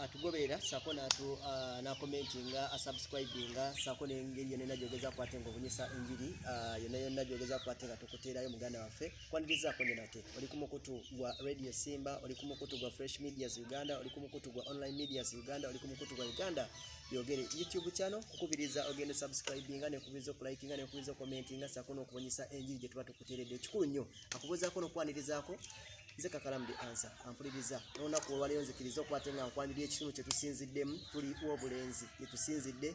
atugoberera sako nakomentinga asubscribinga sako nengeri yona nagyogeza kwate nga obunyisa enjiri yona yona gyogeza kwate nga tukuteerayo muganda waffe. Kwanirizaako nyo nate oli ku mukutu gwa radio simba oli ku mukutu gwa fresh medias uganda oli ku mukutu gwa online medias uganda oli ku mukutu gwa uganda. Byogere youtube channel kukubiriza ogende subscribinga nekubiriza okulikinga nekubiriza okukomentinga sako n'okubunyisa enjiri gye tuba tukuteeredde. Ekikulu nnyo akubuuzaako n'okwanirizaako nze kakalamu the answer ampuliriza n'olunaku olwaleero nzikiriza okwate nga nkwanirira ekitundu kye tusinziddemu tuli obulenzi gye tusinzidde.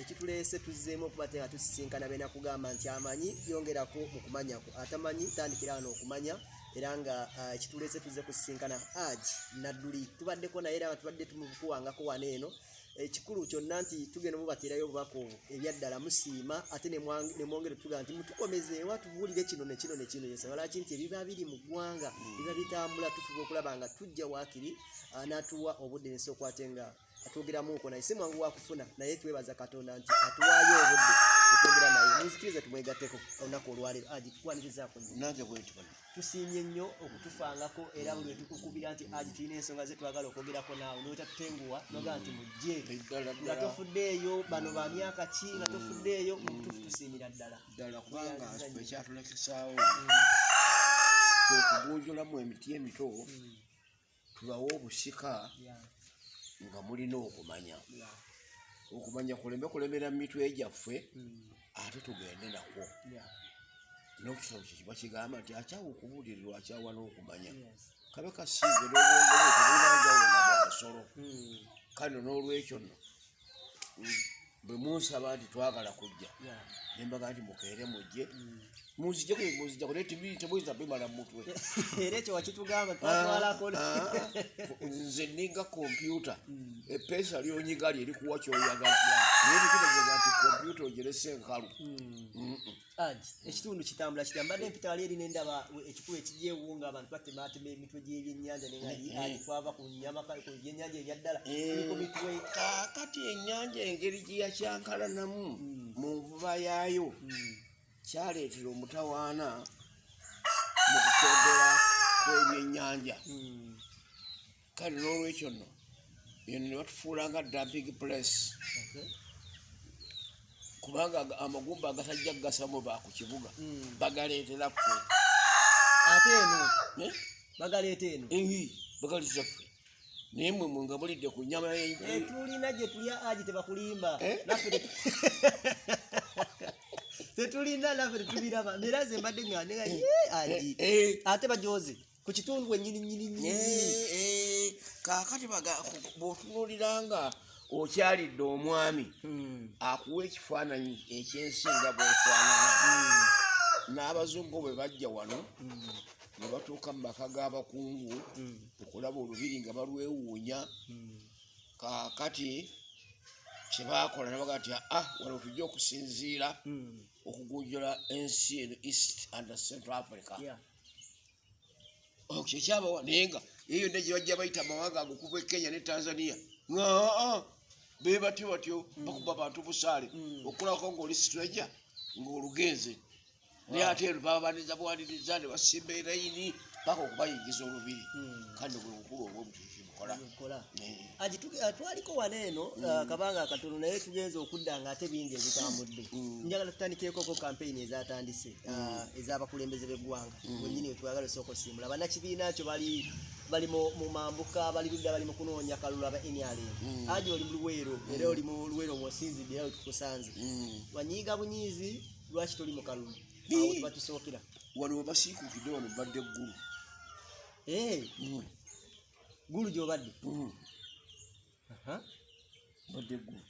Ekituleese tuzzeemu okuba te nga tusisinkana beena kugamba nti amanyi yongerako mu kumanyako. Atamanyi tandikira wano okumanya era nga ah, ekituleese tuzze kusisinkana. Aji nadduli. Tubaddeko naye era nga tubadde tumukuwangako wano eno ekikulu kyonna nti tugenda mubateerayo obubaka obwo ebyaddala musiima ate ne ne mwongere tugaa nti mutukomezeewa tubuulire kino nekino nekino yensaba lwaki nti ebiba biri mu ggwanga biba bitambula tufuba okulaba nga tujja waakiri ah, n'atuwa obudde nesi okwate nga atwogeramuko naye si mwangu wakufuna naye twebaza katonda nti atuwaayo obudde etwogera naye munzikirize tumwegatteko olunaku olwaleero. Aji tukwanirizaako bwenti bano tusiimye nnyo okutufangako era buli wetukukubira nti aji tulina ensonga ze twagala okwogerako naawe notatutenguwa nogaa nti mujje. Nga tofuddeeyo bano ba myaka ki? Nga tofuddeeyo mu butuufu tusiimira ddala. Ddala kubanga ekyatulekesaawo Mm, kwekugunjulamu emiti emito mm, tubawe obusika nga mulina okumanya. Okumanya kulembe kulemera mu mitwe gyaffe. Mm, ate tugende nakwo. Yeah, nokitabo kyekiba kigamba nti akyawa okubuulirirwa akyawa n'okumanya. Kabe n'obwongere tebulanjawona bwasolo mm, kale n'olwekyo nno mm, bwe munsaba nti twagala kujja nembaga nti mukeere mujje munzijjako munzijjako naye temuyinza bimala mu mutwe. Era ekyo wakitugamba twatwalako. Ah, ah, nze ninga kompyuta Mm, epeesa lyonyiga lye likuwa kyoyagala. Naye bikitegeeza nti kompyuta ogerese enkalu? Mm. Aji ekitundu kitambula kitambula mbadde mpita wali eri nendaba ekikulu ekijyewo nga abantu batematema emitwe gy'ebyennyanja nengali Eh, eh. twava ku byennyanja ebyaddala. Eh. kaakati ennyanja engeri gye yakyankalanamu Mm. mu nvuba yaayo kyaleetera omutawaana mu kukendera kw'ebyennyanja. Mm, kale n'olwekyo nno eno ne batufuula nga dumping place. Kubanga amagumba agatajja kugasamu ba ku kibuga Mm. bagaleetera ffe ate eno? Eh? bagaleeta eno? Ehi bagaleetera ffe naye mwe mwe nga mulidde ku nyama tulina gye tulya aji tebakulimba. Eh? naffe tetulina naffe tetubiraba era ze mbadde nga nega aji ate bajoze ku kitundu wenyini nyini kaakati baga- ku- bw'otunuulira nga okyalidde omwami Mm, akuwa ekifaananyi ekyensi nga bwefaanana. Mm, n'abazungu bwe bajja wano mm, ne batuuka mu maka g'abakungu okulaba olubiri nga balwewuunya. Kaakati kyebaakola nabaga nti ah wano tujja okusinziira okugunjula ensi eno east and central africa. Kyekyabawa naye nga eyo yonna gye bajja bayita amawanga ago okuva e kenya ne tanzania. Nga be batyo batyo bakuba bantu busaale. Mm. okulako ngaoli stranger ng'olugenze. Naye ate ero babaniza bwaniriza ne basimba erayini paka okubayingiza olubiri. Mm. kandi bwe bukulu obwobutukibukola Kola. aji tu- ah, twaliko wano eno ah, kabanga katono naye tugenza okudda nga ate bingi ebitambudde. Mm. njagala tutandikireko kampeyini ezatandise ah, ez'abakulembeze b'eggwanga. Wenyini wetwagala osooka osimbula bannakibiina kyo bali bali mu mambuka bali ludda bali mu kunoonya kalulu aba nrm Mm. aji oli mu luweero era oli mu luweero mwosinzidde era wetukusanze Mm. banyiiga bunyiizi lwaki toli mu kalulu? Awo tebatusookera wano webasiikukidde wano badde eggulu Eh, Mm. Gulu gy'obadde Mm. Aha. badde eggulu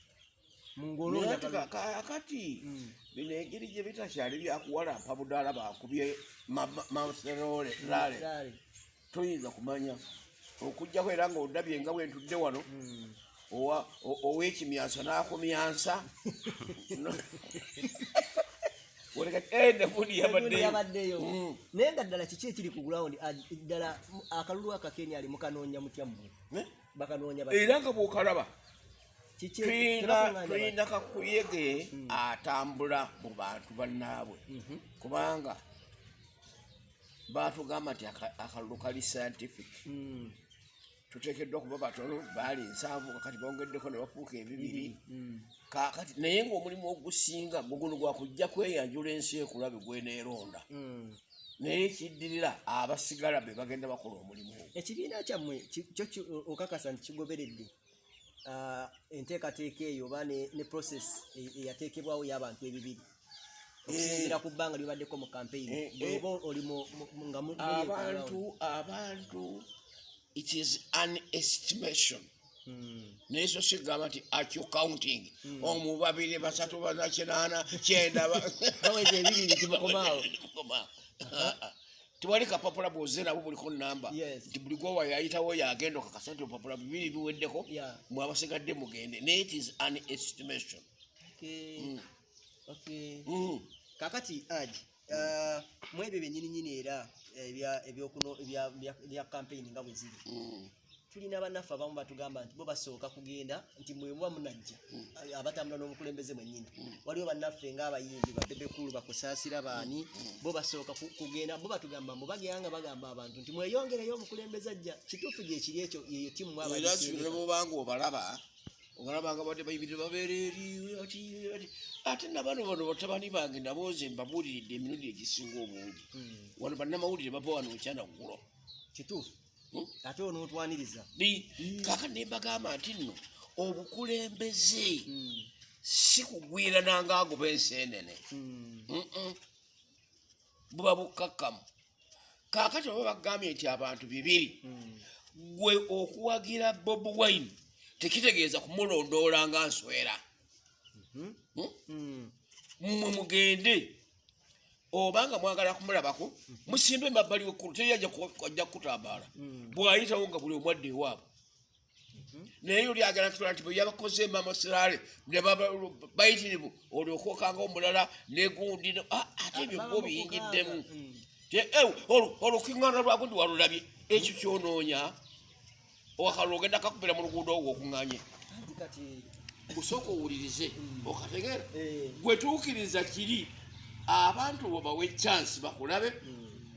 mu naye ngoloonya ate kalulu. ka- akati Mm. bino engeri gye bitakyali byakuwalampa budaala bakubye maserole lale toyinza kumanya okugjako era ngaodabye nga bwentudde wano Mm. o- ow'ekimyansa n'akumyansa No- Oleka- eh, nebuni Egundi yabaddeyo yabaddeyo Mm. naye nga ddala kiki ekiri ku gulawundi ddala mu- akalulu akakenya ali mukanoonya mutya mmwe Eh? bakanoonya era nga bwokalaba tuyina kakuyege atambula mu bantu bannaabwe? Mhm. kubanga batugamba nti aka- akalulu kali scientific Mm. Tuteekeddwa okuba batono baali nsanvu kakati bongeddeko ne bafuuka ebibiri Mm. kakati naye ng'omulimu ogusinga gwe guno gwakujja kweyanjula ensi ekulabe gweneeronda Mm. naye kiddirira abasigala be bagenda bakola omulimu ogwo ekibiina kyammwe kyo okakasa nti kigoberedde ah, enteekateeka eyo oba ne process e- eyateekebwawo y'abantu ebibiri okusinziira ku bbanga libaddeko mu Eh, campaign eh. oli mu- nga mu- muli abantu abantu it is an estimation Mm. naye so sigamba nti acyo counting omu babiri basatu bana kinaana kyenda ba- baweza ebibiri timukomaawo Timukomaawo. Ah. tewali kapapula bwoze nabo buliko namba nti buli gwowa yayitawo yagenda okakasa nti obupapula bibiri biweddeko mwabasigadde mugende naye it is an estimation Okay. Mm. Okay. Mm. kakati aji mu ebyo byenyininyini era ebya- ebyokuno- ebya- campaign nga bwe ziri. Mm. tulina bannaffe abamu batugamba nti bo basooka kugenda nti mwemuba munajja abatambula n'omukulembeze mwennyini. Waliwo bannaffe ng'abayimbi babebekulu bakusaasira baani bo basooka ku- kugenda bo batugamba mbu bagera nga bagamba abantu nti mweyongereyo omukulembeze ajja kituufu gyekiri ekyo yeyo sibira bobanga obalaba obalaba nga badde bayibire babeera eri ati ati ate nabano bano batabani bange nabo nze mbabuuliridde emirundi egisinga obungi. Wano bannamawulire bava wano ekyanaggulo kituufu. Hmm? ate onootwaniriza Ni- kaaka ne mbagamba nti nno obukulembeze. Mm, si kugwirana ngaagoba enseenene mm, Mm-mm. buba bukkakkamu kaakati oba bagambye nti abantu bibiri gwe okuwagira bob wine tekitegeeza kumulondoola nga nswera Mhm. Hmm? Mm. mmwe mugende obanga mwagala kumulabako musimbe emabbali wekkulu teri ajja ku- ajja kukutambaala Mm. bwayitawo nga buli omwadde ewaabwe naye oli agala kitula nti bwe yabakoze baba- bayitirivu olyokwokanga omulala negundi ne- Ah, ate ebyo mu biyingiddemu. Mm. olukiŋŋaana lwagundi walulabye ekyo kyonoonya owakalulu ogenda kakubira mu luguudo ogwo okuŋŋanye gusooka owulirize okategeera eh, gwe tuukiriza kiri abantu bo bawe chansi bakulabe.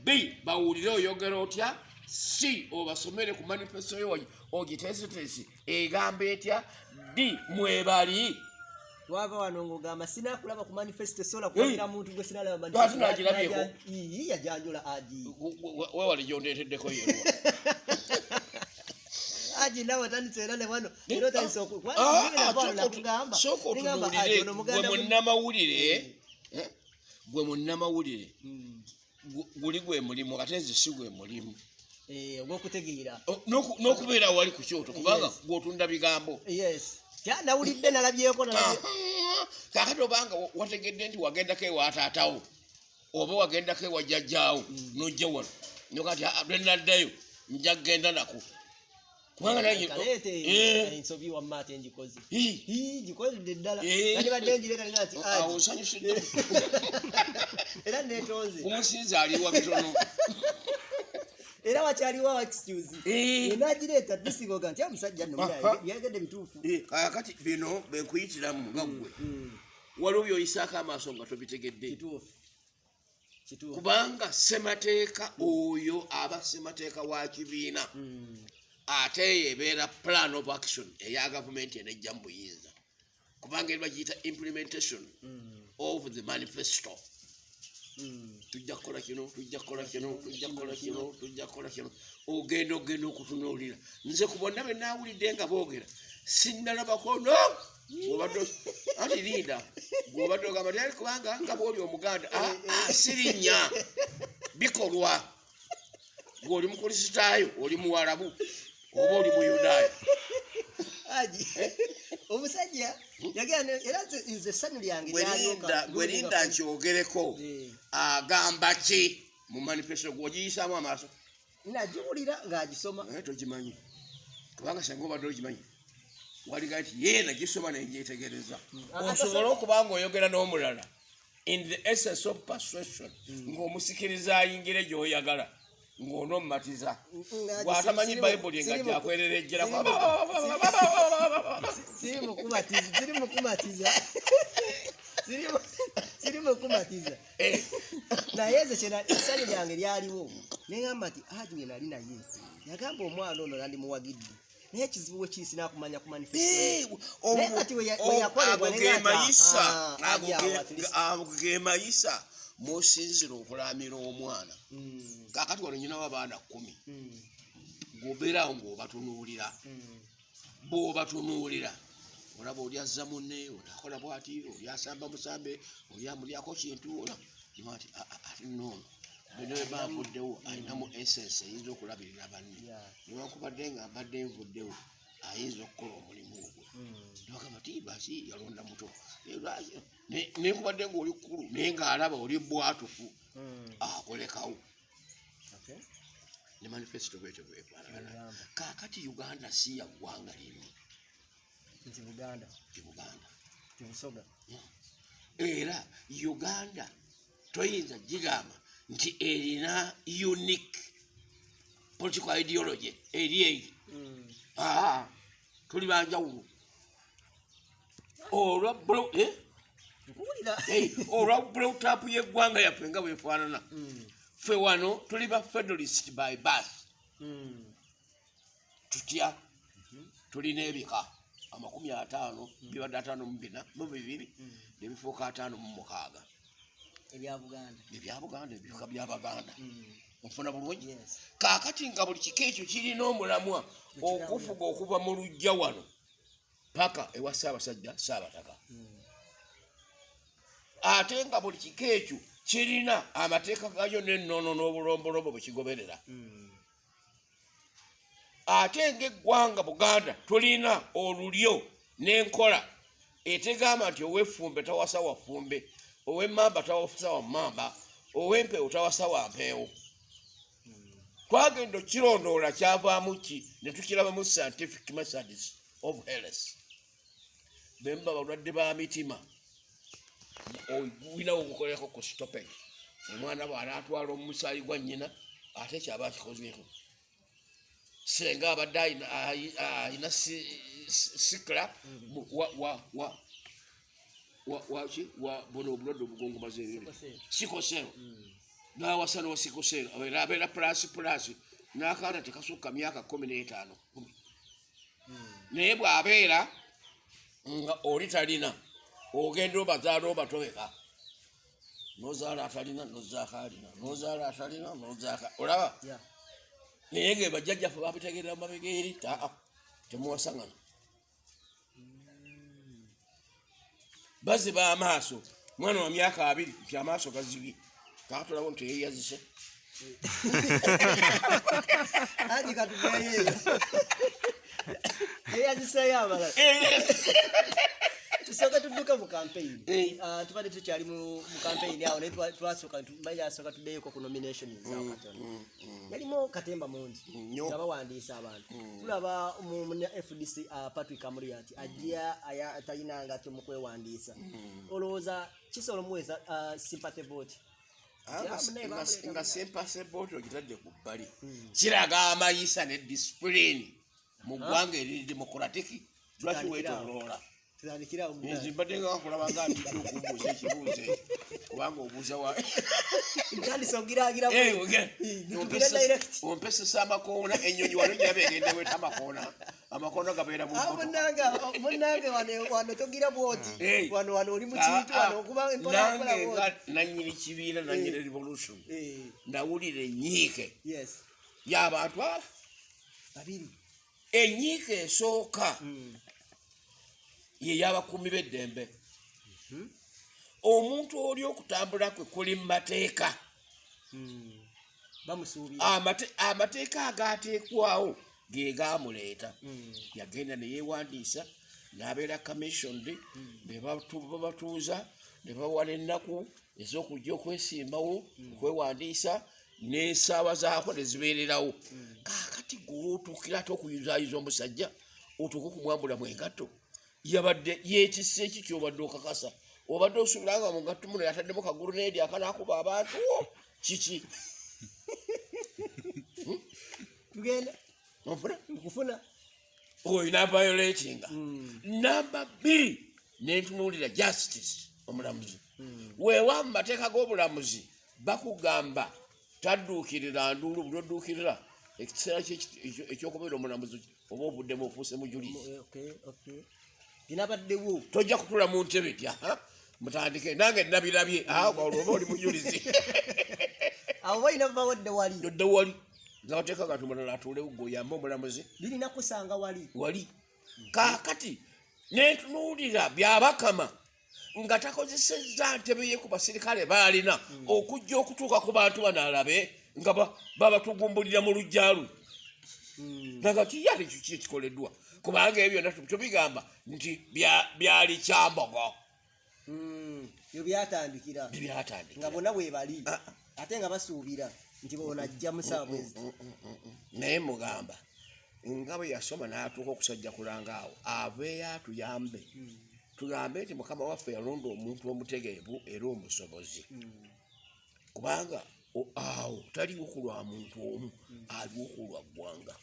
B bawulire oyogera otya. C obasomere ku manifesto yo ogiteesiteesi egamba etya. D mwebali. Twava wano ng'ogamba sinakulaba ku manifesto sola kulagira muntu gwe sinalaba Lwaki nagirabyeko? yajanjula aji wewale gyondeeteddeko yerwa aji nawe otandise era ne wano era otandise oku- Ah, Wali ah, ngenda kwalo sooka otu- nakugamba. sooka Ningamba, aji, otunuulire ono gwe muganda mu- munnamawulire eh, gwe munnamawulire Mm. gu- guli gwe mulimu ate nze si gwe mulimu. Eh, ogw'okutegeera. N'okubeera wali ku kyoto kubanga gwotunda bigambo. Nawulidde nalabyeko nalabye Ah, kakati obanga wa- wategedde nti wagendako ewa taatawo oba wagendako ewa jjajjaawo nojja wano nokati lwenaddayo nja kgenda nako kubanga naye kaleete Eh, ensobi wamma ate njikoze ii, Ii, gikozedde ddala Eh. kati badde njireka nga nti nsanyusidde era netonze omusinzi aliwa bitono era wakyaliwo excuse. Enagireeta disigoga nti omusajja nno byagedde bituufu kakati bino benkuyitiramu nga gwe Mm, waliwo byoyisaako amaaso nga tobitegedde kubanga semateeka oyo aba semateeka wa kibiina Mm, ate eyo ebeera plan of action eya gavumenti enejja mu buyinza. Kubanga eri bagiyita implementation of the manifesto. Tujja kukola kino tujja kukola kino tujja kukola kino tujja kukola kino. Ogenda ogenda okutunuulira. Nze ku bonna be naawulidde nga boogera sinnalabako no! Bw'obadde anti linda. Bwobadde ogamba tyali kubanga nga bwoli omuganda Ah, ah, sirinnya bikolwa. Gweoli mukulisitaayo oli muwalabu oba oli muyudaaya aji. Omusajja yagenda era nze- essanyu lyange gwerinda gwerinda nkyogereko Eh. agamba ki mu manifesto gwogiyisaamu amaaso? Nagiwulira ng'agisoma. Naye togimanyi. Kubanga singa obadde ogimanyi. Waliga nti ye nagisoma nenjetegereza Ah, osobole okuba nga oyogera n'omulala. In the essence of persuasion ng'omusikiriza ayingire gy'oyagala ng'onommatiza. Gwatamanyi bayibuli nga gyakwererejjera. siri mukumatiza siri mukumatiza mukumatiza naye kyena essanyu lyange lyaliwo. Neŋamba nti aji we nali naye. Yagamba omwana ono nandimuwagidde naye ekizibu we kiri sinakumanya ku Eh, manifesto omu- Naye kati we ya- o- we yakolebwa ago ge mayisa musinzira okulamira omwana. Mm, kakati wano nyinawo abaana kumi mm, gobeerawo ng'obatunuulira. Mm. bw'obatunuulira. Olaba oli azza munne oli akola bwati oli asamba musambe oli amulyako kintu ola nti ati noono bino eba nvuddewo alinamu essence eyinza okulabirira banne. Newankubadde nga mbadde nvuddewo ayinza okukola omulimu ogwo Mm. nogamba ti lwaki yalonda muto. Lwaki? Ne- nenkubadde ngaoli kkulu naye ng'alaba oli bwatufu Mm. akolekawo. Ne manifesito bwetyo bwefaanagana kaakati uganda si ya ggwanga limu nti buganda. Ti buganda. Ti busoga. Era uganda toyinza gigamba nti erina unique political ideology eri eyo. Mm. aa tuli banjawulo olwa eh? olwa bulowutapu yeggwanga yaffe nga bwefaanana Mm. ffe wano tuli ba federalist by bus Mm. tutya? Tulina ebika amakumi ataano bibadde ataano mu bina mu bibiri nebifuuka ataano mu mukaaga. Ebya buganda. Ebika byabaganda ofuna bulungi? Kaakati nga buli kika ekyo kirina omulamwa okufuga okuva mu lujja wano paka ewa ssaabasajja saabataka ate nga buli kika ekyo kirina amateeka gayo n'ennono n'obulombolombo bwe kigoberera. Ate ng'eggwanga buganda tulina olulyo n'enkola etegamba nti ow'effumbe tawasa wafumbe ow'emmamba tawasa wammamba ow'empeewo tawasa wampeewo twagenda okukirondoola kyavaamu ki ne tukirabamu scientific methods of health bemba balwadde ba mitima. Oyinawo ogukoleko ku stopage omwana bw'anaatwala omusaayi gwa nnyina ate kyaba akikozeeko senga abadde si- sikla wa buno obulwadde obugongomaza ebintu Sikosel. sikosero nawasa nosikosero era abeera pulasi pulasi n'akaana tekasukka myaka kumi n'etaano kumi. Naye bw'abeera nga oli talina ogenda obazaala obatobeka. Nozaala atalina nozaaka alina. Nozaala atalina nozaaka olaba? Yeah. naye nga bajjajjaffe babitegerera mumabega eri taa temuwasangana baziba amaaso. Mwana wa myaka abiri nti amaaso gazibye. Kakatulabo nti yeyazise anti katugeeyo eyaziseeyo abalala tusooka tudduka mu kampeyini Eh. Ah, tubadde tukyali mu mu kampeyini awo naye twa- twasooka bayasooka tuddeyoko ku nominations awo katono yalimu katemba mungi Nnyo. nga bawandiisa abantu. Tulaba mu fdc ah, patrick amuriat ajja aya- talinanga tyo mu kwewandiisa. Olowooza kisobola omuweesa ah, sympathy vote. Nga sempase booti ogitadde ku bbali. Kiraga amayisa ne disipulini mu ggwanga eri demokuratiki lwaki tutandikirawo nze mbadde nga nkulaba nga ntidde okubuuza ekibuuzo kubanga obuuza wa ntandise ogiragira Eh, oge- nitugire direct. ompesesa amakoona enyonyi wano giraba egenda weta amakoona. Amakoona gabeera Ah, munange munange wano- togira bwoti. Wano wano oli mu Ah, ah, nga nanyini kibiira nanyini revolution. Ndawulira enyiike y'abantu abo babiri enyiike esooka Mm. ye y'abakuumi b'eddembe Mhm. omuntu oli okutambula kwe kuli mu mateeka Mm. Amate- amateeka agateekwawo ge gamuleeta Mm. yagenda neyewandiisa n'abeera commissioned ne batu- babatuuza ne bawa n'ennaku ez'okujja okwesimbawo okwewandiisa n'esaawa zaako ne zibeererawo. Kaakati gweotuukira ate okuyuzaayiza omusajja otuuke okumwambulamu engatto. Yabadde yeetisse eki kyobadde okakasa? Obadde osuubira nga mu ngatto muno yataddemu kagulu n'eri akanaakuba abantu kiki? Tugenda onfuna nkufuna olina violatinga Mm. namba bbiri nentunuulira justice omulamuzi. Mm. weewa mu mateeka g'obulamuzi bakugamba tadduukirira nduulu buli odduukirira ekiseera ekyokubeera omulamuzi oba obuddemu ofuuse mujulizi okay, okay. binabaddewo tojja kutula mu ntebe aha mutandike nange nabirabye olwoba oli mujulizi abo balina bawadde wali. Dodde wali. Nga bateeka kantu mulala atuulewo gweoyambe omulamuzi birina kusanga wali. Wali. Kaakati nentunuulira byabakama nga takozesezza ntebe ye ku basirikale baalina okujja okutuuka ku bantu bano alabe nga ba- babatugumbulira mu lujjalu. Mm, nagati yali kiki ekikoleddwa kubanga ebyo byonna tu- tubigamba nti bya- byali kyambogo. Mm, byo byatandikira. Nga bonna bwe bali Ah, ate nga basuubira nti bona ajja musaabwezi naye mugamba nga bwe yasoma n'atuuka okusajja kulanga awo abeeyo atuyambe tugambe nti mukama waffe yalonda omuntu omutegeevu era omusobozi. Kubanga awo taliwo ku lwa muntu omu aliwo ku lwa ggwanga.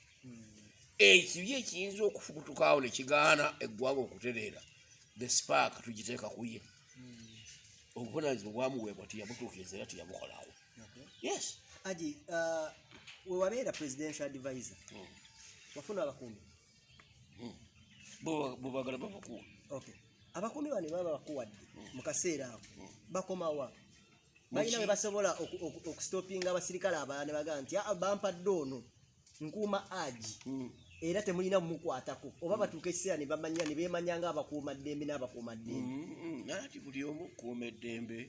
Ekibi ekiyinza okufubutukawo ne kigaana eggwanga okutereera the spark tugiteeka ku ye. Obuvunanyizibwa bwamuweebwa tiyabutuukiriza era tiyabukolawo yes. Aji uh, wewabeera presidential advisor. Mm. wafuna abakuumi Bo- bobagala babakuwa okay abakuumi bano baba bakuwadde mu kaseera ako bakomawa Muki- balina bwe basobola oku- oku- okustopinga abasirikale abalala ne bagamba nti "Ah, bampadde ono nkuuma aji era temulina mumukwatako oba batuuka ekiseera ne bamanya ne beemanya nga abakuuma ddembe n'abakuuma ddembe nati buli omu okuuma eddembe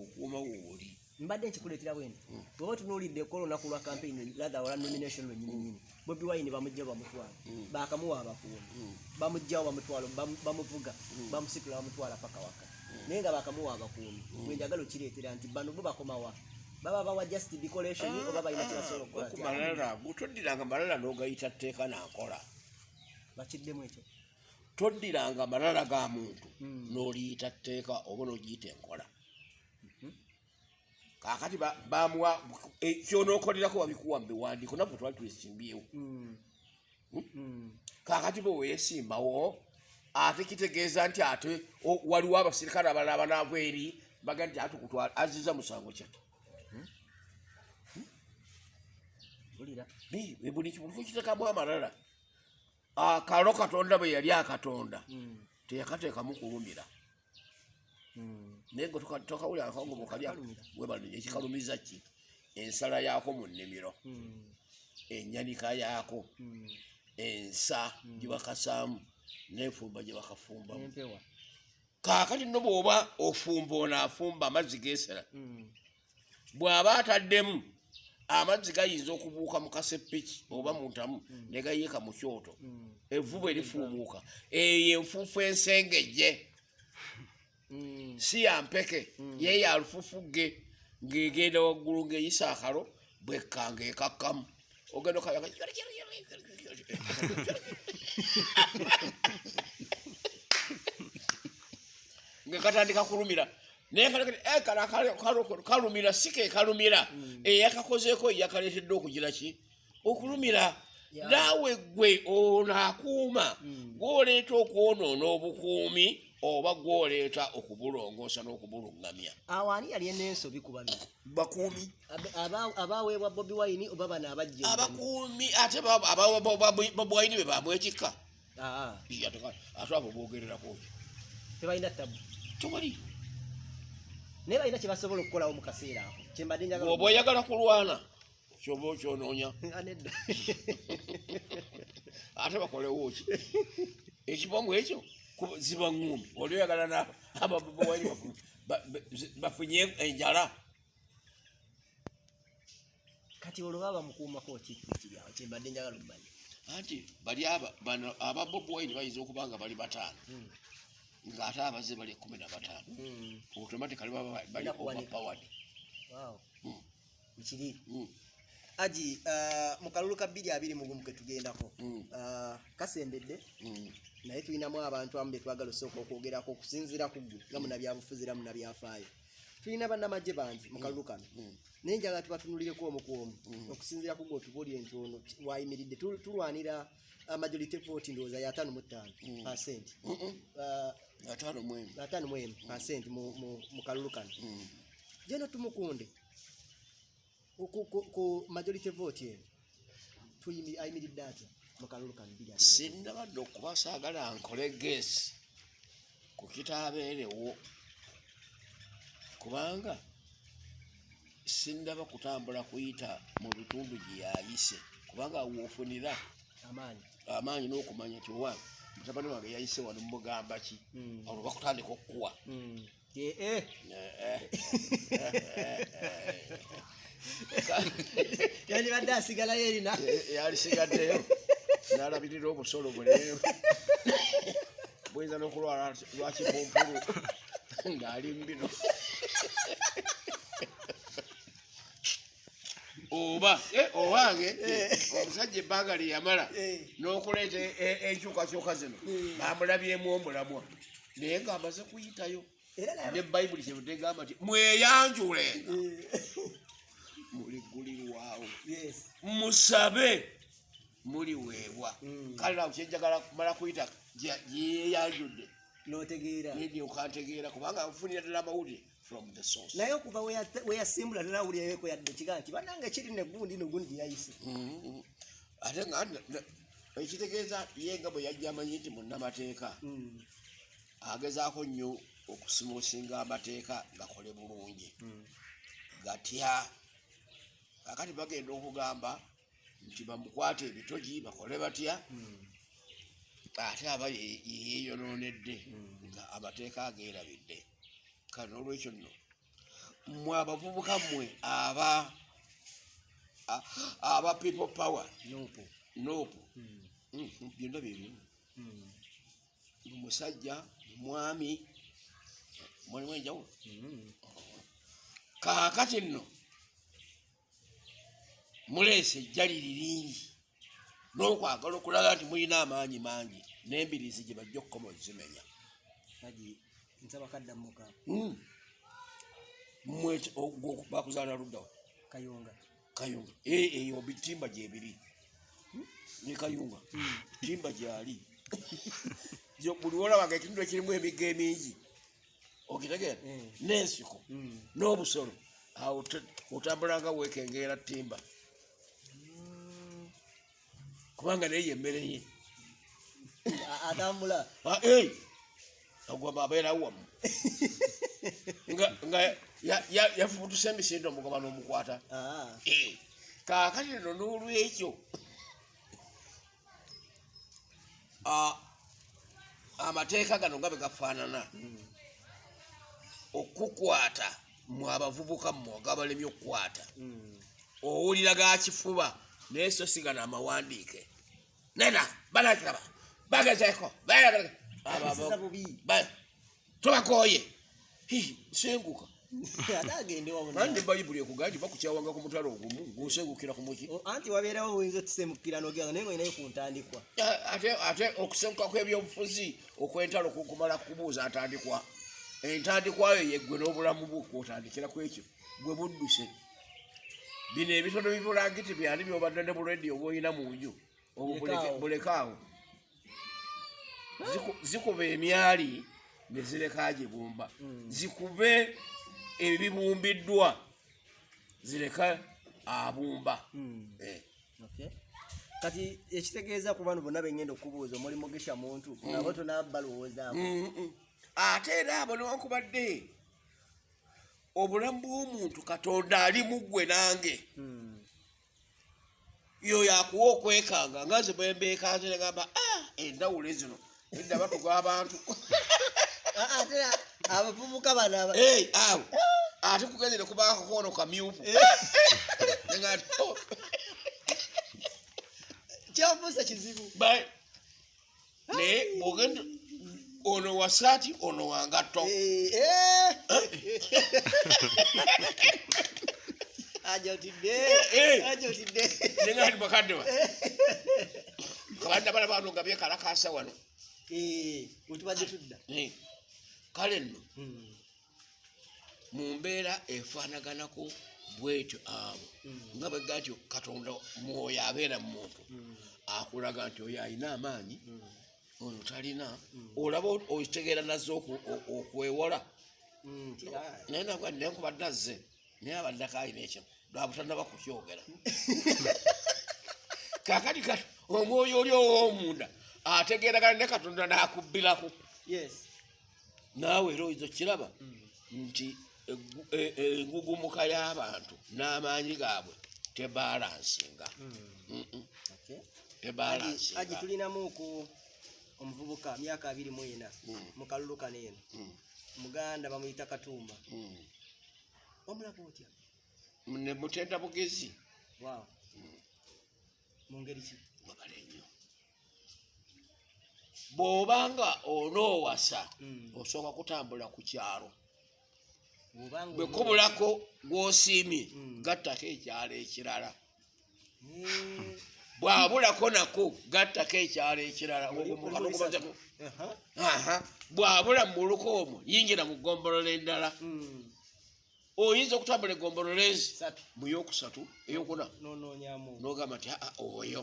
okuuma wooli mbadde nkikuleetera bwene. Bweoba tunuulidde ko olunaku lwa campaign rather olwa nomination lwennyininyini bobi wine bamugja bamutwala bakamuwa abakuumi bamugjawo bamutwala bamu- bamuvuga bamusikula bamutwala paka waka. Naye nga bakamuwa abakuumi bwenjagala okireetera nti bano bo bakomawa baba bawa just decoration oba balina kyebasobola okukola ku ti, malala toddiranga malala n'ogayita tteeka nankola bakiddemu ekyo. Toddiranga malala ga muntu Mm. n'oliyita tteeka oba n'ogiyita enkola kaakati ba- bamuwa kyonookolerako babikuwa mu biwandiiko nabwe twali twesimbyewo Mm. Mm. kaakati bwe weesimbawo ate kitegeeza nti ate waliwo abasirikale abalala banaava eri baga nti ate kutwala aziza musango bi- buli kimuntu kiteekamu amalala. Akalo katonda bwe yali akatonda teyakateekamu kulumira. Naye gwe toka- tokawulira akango mukalya webalunye ekikalumiza ki? Ensala yaako mu nnimiro Mm. enyanika yaako Mm. ensa gye bakasaamu n'enfumba gye bakafumbamu kaakati no bw'oba ofumba ono afumba amazzi geesera bw'aba ataddemu amazzi gayinza okubuuka mu kasepiki oba mu ntamu ne gayiika mu kyoto. Evvu bwe lifuumuuka eyo enfuufu ensengejje. Si yampeke ye ya lufufugge ng'egenda waggulu ng'eyisa akalo bwekkanga ekakkamu ogenda okayaga nga katandika kulumira naye eh, kalumira si ke kalumira eyakakozeeko yakaleetedde okugira ki okulumira naawe gwe ono akuuma Mm. gwoleeta okwonoona obukuumi oba gwoleeta okubulongoosa n'okubuluŋŋamya awo ani yali enensobi ku babiri bakuumi abaweebwa bobi wine oba bano abajja abakuumi ate babwaini be bamwekika ate abo bogererako tebalina tabu tewali naye balina kye basobola okukolawo mu kaseera ako kyembadde bwoba oyagala kulwana kyoba okyonoonya. Ate bakolewo ki? Ekibomu ekyo ziba ŋŋumbi oli oyagala ababowaini bafunye enjala kati olwo baba mukuumako ki kiryawo kyembadde njagala okumanya anti bali bano aba bobi wine bayinza okuba nga bali bataano Mm. ng'ate abaze bali ekumi na bataano Mm. automatically baba bali overpowered Wow. Mm. Bikiri. Mm. aji ah, mu kalulu ka bbiri abiri mu gumu ke tugendako Mm. ah, kasembedde. Naye tulinamu abantu amu betwagala osooka okwogerako okusinziira ku ggwe nga munabyabufuzi era munabyafaayo. Tulina bannamagye bangi mu kalulu kano. Mm. naye njagala tubatunulireko omu ku omu okusinziira ku gwe otubuulire nti ono wayimiridde Tu- tulwanira ah, majority vote ndowooza ya ataano mu ttaano percent. Ah, ataano mu emu. percent mu- kalulu kano. Mm. jeno tumukunde. Ku, majority vote eno ayimiridde atya sinnabadde okuba saagala nkole gesi ku kitaabeerewo kubanga sinnaba kutambula kuyita mu bitundu gye yayise kubanga woofunira amaanyi. n'okumanya nti owa mutabani wange yayise wano mugamba ki? Olwo bakutandika okukuwa Mm. Ye- eh. yandibadde asigalayo erina yalisigaddeyo n'alabirira obusolo bwe leero buyinza n'okulwala lwakipumpulu ng'ali mbino. Oba eh, owange omusajja ebbanga lye yamala Eh. n'okuleeta e- e- enkyukakyuka zino bamulabyemu omulamwa. Naye ng'amaze kuyitayo ne bayibuli kyebudde egamba nti mweyanjulenga Eh. muligulirwawo. Yes. musabe muliweebwa Mm. kale nawe kyenjagala kumala kuyita gyeyeyanjudde notegeera nendyokantegeera kubanga nfunira ddala amawulire from the source naye okuva weya- weyasimbula tanawulirayo yadde kiga nti banange kiri negundi nogundi gyeyayise Mhm. ate nga ekitegeeza ye nga bwe yajja amanyi nti munnamateeka Mm. agezaako nnyo okusimuusinga amateeka gakole bulungi Mm. gatya kakati bagenda okugamba nti bamukwate ebitogi bakole batya Mm. ate aba ye- yeyeyonoonedde Mm. nga amateeka ageerabidde kale n'olwekyo nno mmwe abavubuka mmwe aba aba people power Nopo. noopu Mm. byonna byebimu Mm. musajja mwami mulimu enjawulo Mm. kaakati nno muleese ejjaliri lingi n'okwagala okulaga nti mulina amaanyi mangi n'embirizi gye bajja okukoma ozimenya nsaba kaddamuka. Mm. mmwe bakuzaala luddawa kayunga. Kayunga. Eh, eyo bitimba gyebiri ne kayunga. Timba gyali. Buli olabanga ekitundu ekirimu emigga emingi okitegeera Mm. n'ensiko? N'obusolo? Awo otambulanga wekengeera timba. Kubanga naye yemmere ye. Atambula. Ah, eh, agwamba abeerawo wamu. Nga nga ya- ya- yafubutuse emisindo omugoba n'omukwata. Ah. Eh, kaakati nno n'olwekyo. Ah, amateeka gano nga bwe gafaanana. Okukwata mwe abavubuka mmwe agabalemye okukwata. Mm. owulira ga kifuba naye so sigano amawandiike nena banakiraba bagezeeko Akisiza bubi tobakooye Hi, senguka ate agende wabona nandi bayibuli ekugaa nti bakukyawanga ku mutala ogumu ng'osengukira ku muki anti wabeerawo oyinza otusemukira nogenda naye nga olinayo ku ntandikwa. Ate ate okusenguka kw'ebyobufuzi okw'entalo ku- kumala kubuuza ntandikwa entandikwayo yeggwe n'obulamu bwo kwotandikira ku ekyo gwe budduse bino ebitono bibulangiti byani byobadde ne buledi oba olina mu nju obwo Bulekaawo. bulekaawo Ziku- zikuba emyali ne zireka gibumba Mm. zikube ebibumbiddwa zireka abumba Mm. Eh. Okay. kati ekitegeeza ku bano bonna bengenda okubuuza omuli mugisha muntu nabo tonaba balowoozaako Mm-mm. ate era abo newankubadde obulamu bw'omuntu katonda ali muggwe nange Mm. Yoyo akuwa okwekanga nga nze bwembeekanze negamba "Ah, endawulo zino edda batuga abantu Ah, ate abavubuka bano awo ate kugenzere kubaako kono kamyufu. "Oh, kyabuuza kizibu. Naye bwogenda ono wasaati ono wangatto Eh, eh. ajotidde Eh. ajotidde nenga ndi bakadde ba kabanda bala bano nga byekalakasa wano. Wetubadde tudda. Kale nno Mm. mu mbeera efaanaganako bwetyo abo Mm. nga bwega nti katonda mwoyo abeera mu muntu Mm. akulaga nti oyo alina amaanyi ono talina olaba okitegeera nazze okwewola. Naye nagwa nenkubadde azze naye abaddako alina ekyo lwabutanaba kukyogera. Kakati kati omwoyo oli ow'omunda ategeeragana ne katonda n'akubbirako naawe era oyinza okiraba Mm. nti e- engugumuka y'abantu n'amaanyi gaabwe tebalansinga Mm. Tebalansinga tulinamu ku omuvubuka myaka abiri mu ena Mm. mu kalulu kano eno. Muganda bamuyita katumba. Mm. omulaba otya ne mutenda bugezi. Waaw. Mu ngeri ki? Mwagala ennyo bw'obanga onoowasa Mm. osooka kutambula ku kyalo bwe kubulako gw'osiimye Mm. gattako ekyalo ekirala. Bwabulako nako gattako ekyalo ekirala. Bwabula mu muluka omwo yingira mu ggombolola endala. Mm. Oyinza okutambula egombolola ezi satu mu yokusatu eyokuna. Nogamba nti aa oyo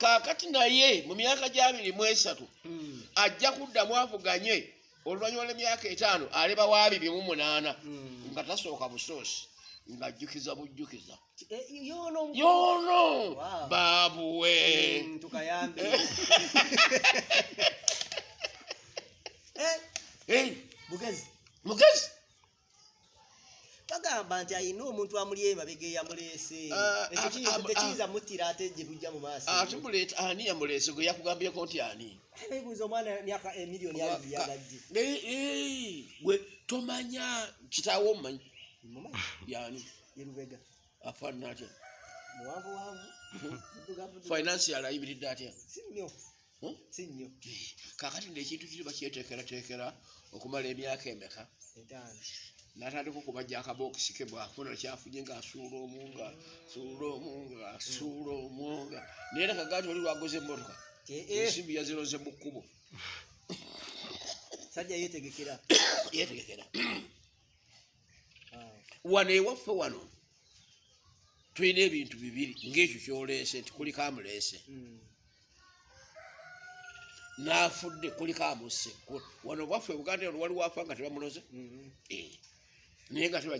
kaakati naye mu myaka gyabiri mu esatu Mm. ajja kuddamu avuganye oluvannyuma lw'emyaka etaano aleba wabiri mu munaana. Mm. nga tasooka busoosi ng'ajjukiza bujjukiza. Wow. baabuwe mugezi bagamba nti ayina omuntu amuli emabega eyamuleese Ah, ekyo ah, ah, tekiyinza muttira ate gye bujja mu maaso. Ate muleeta ani yamuleese? Gwe yakugambyeko nti ani? Bebuuza omwana myaka emiliyoni abiri Eh, eh, gwe tomanya kitaawo omumanyi? Mumanyi yani yerubega afaanana atya? Muwanvu wanvu muddugavu financial ayimiridde atya? Si nnyo. Hmm? si nnyo. Kakati ngaekintu kiri bakyeteekerateekera okumala emyaka emeka natandika okubajja akabokisi ke bwafuna kyafunye ngaasuula omu nga suula omu nga asuula omu nga naye nakaga nti oli lwagoza emmotoka Eh, ensimbi yaziroze mu kkubo. Sajja yetegekera Ah, wano ewaffe wano tulina ebintu bibiri ngaekyo kyoleese nti kuliko amuleese. Mm, n'afudde kuliko amusse. Wano bwaffe buganda eno waliwo afa nga tebamuloze? Mm. Eh. Naye nga ba-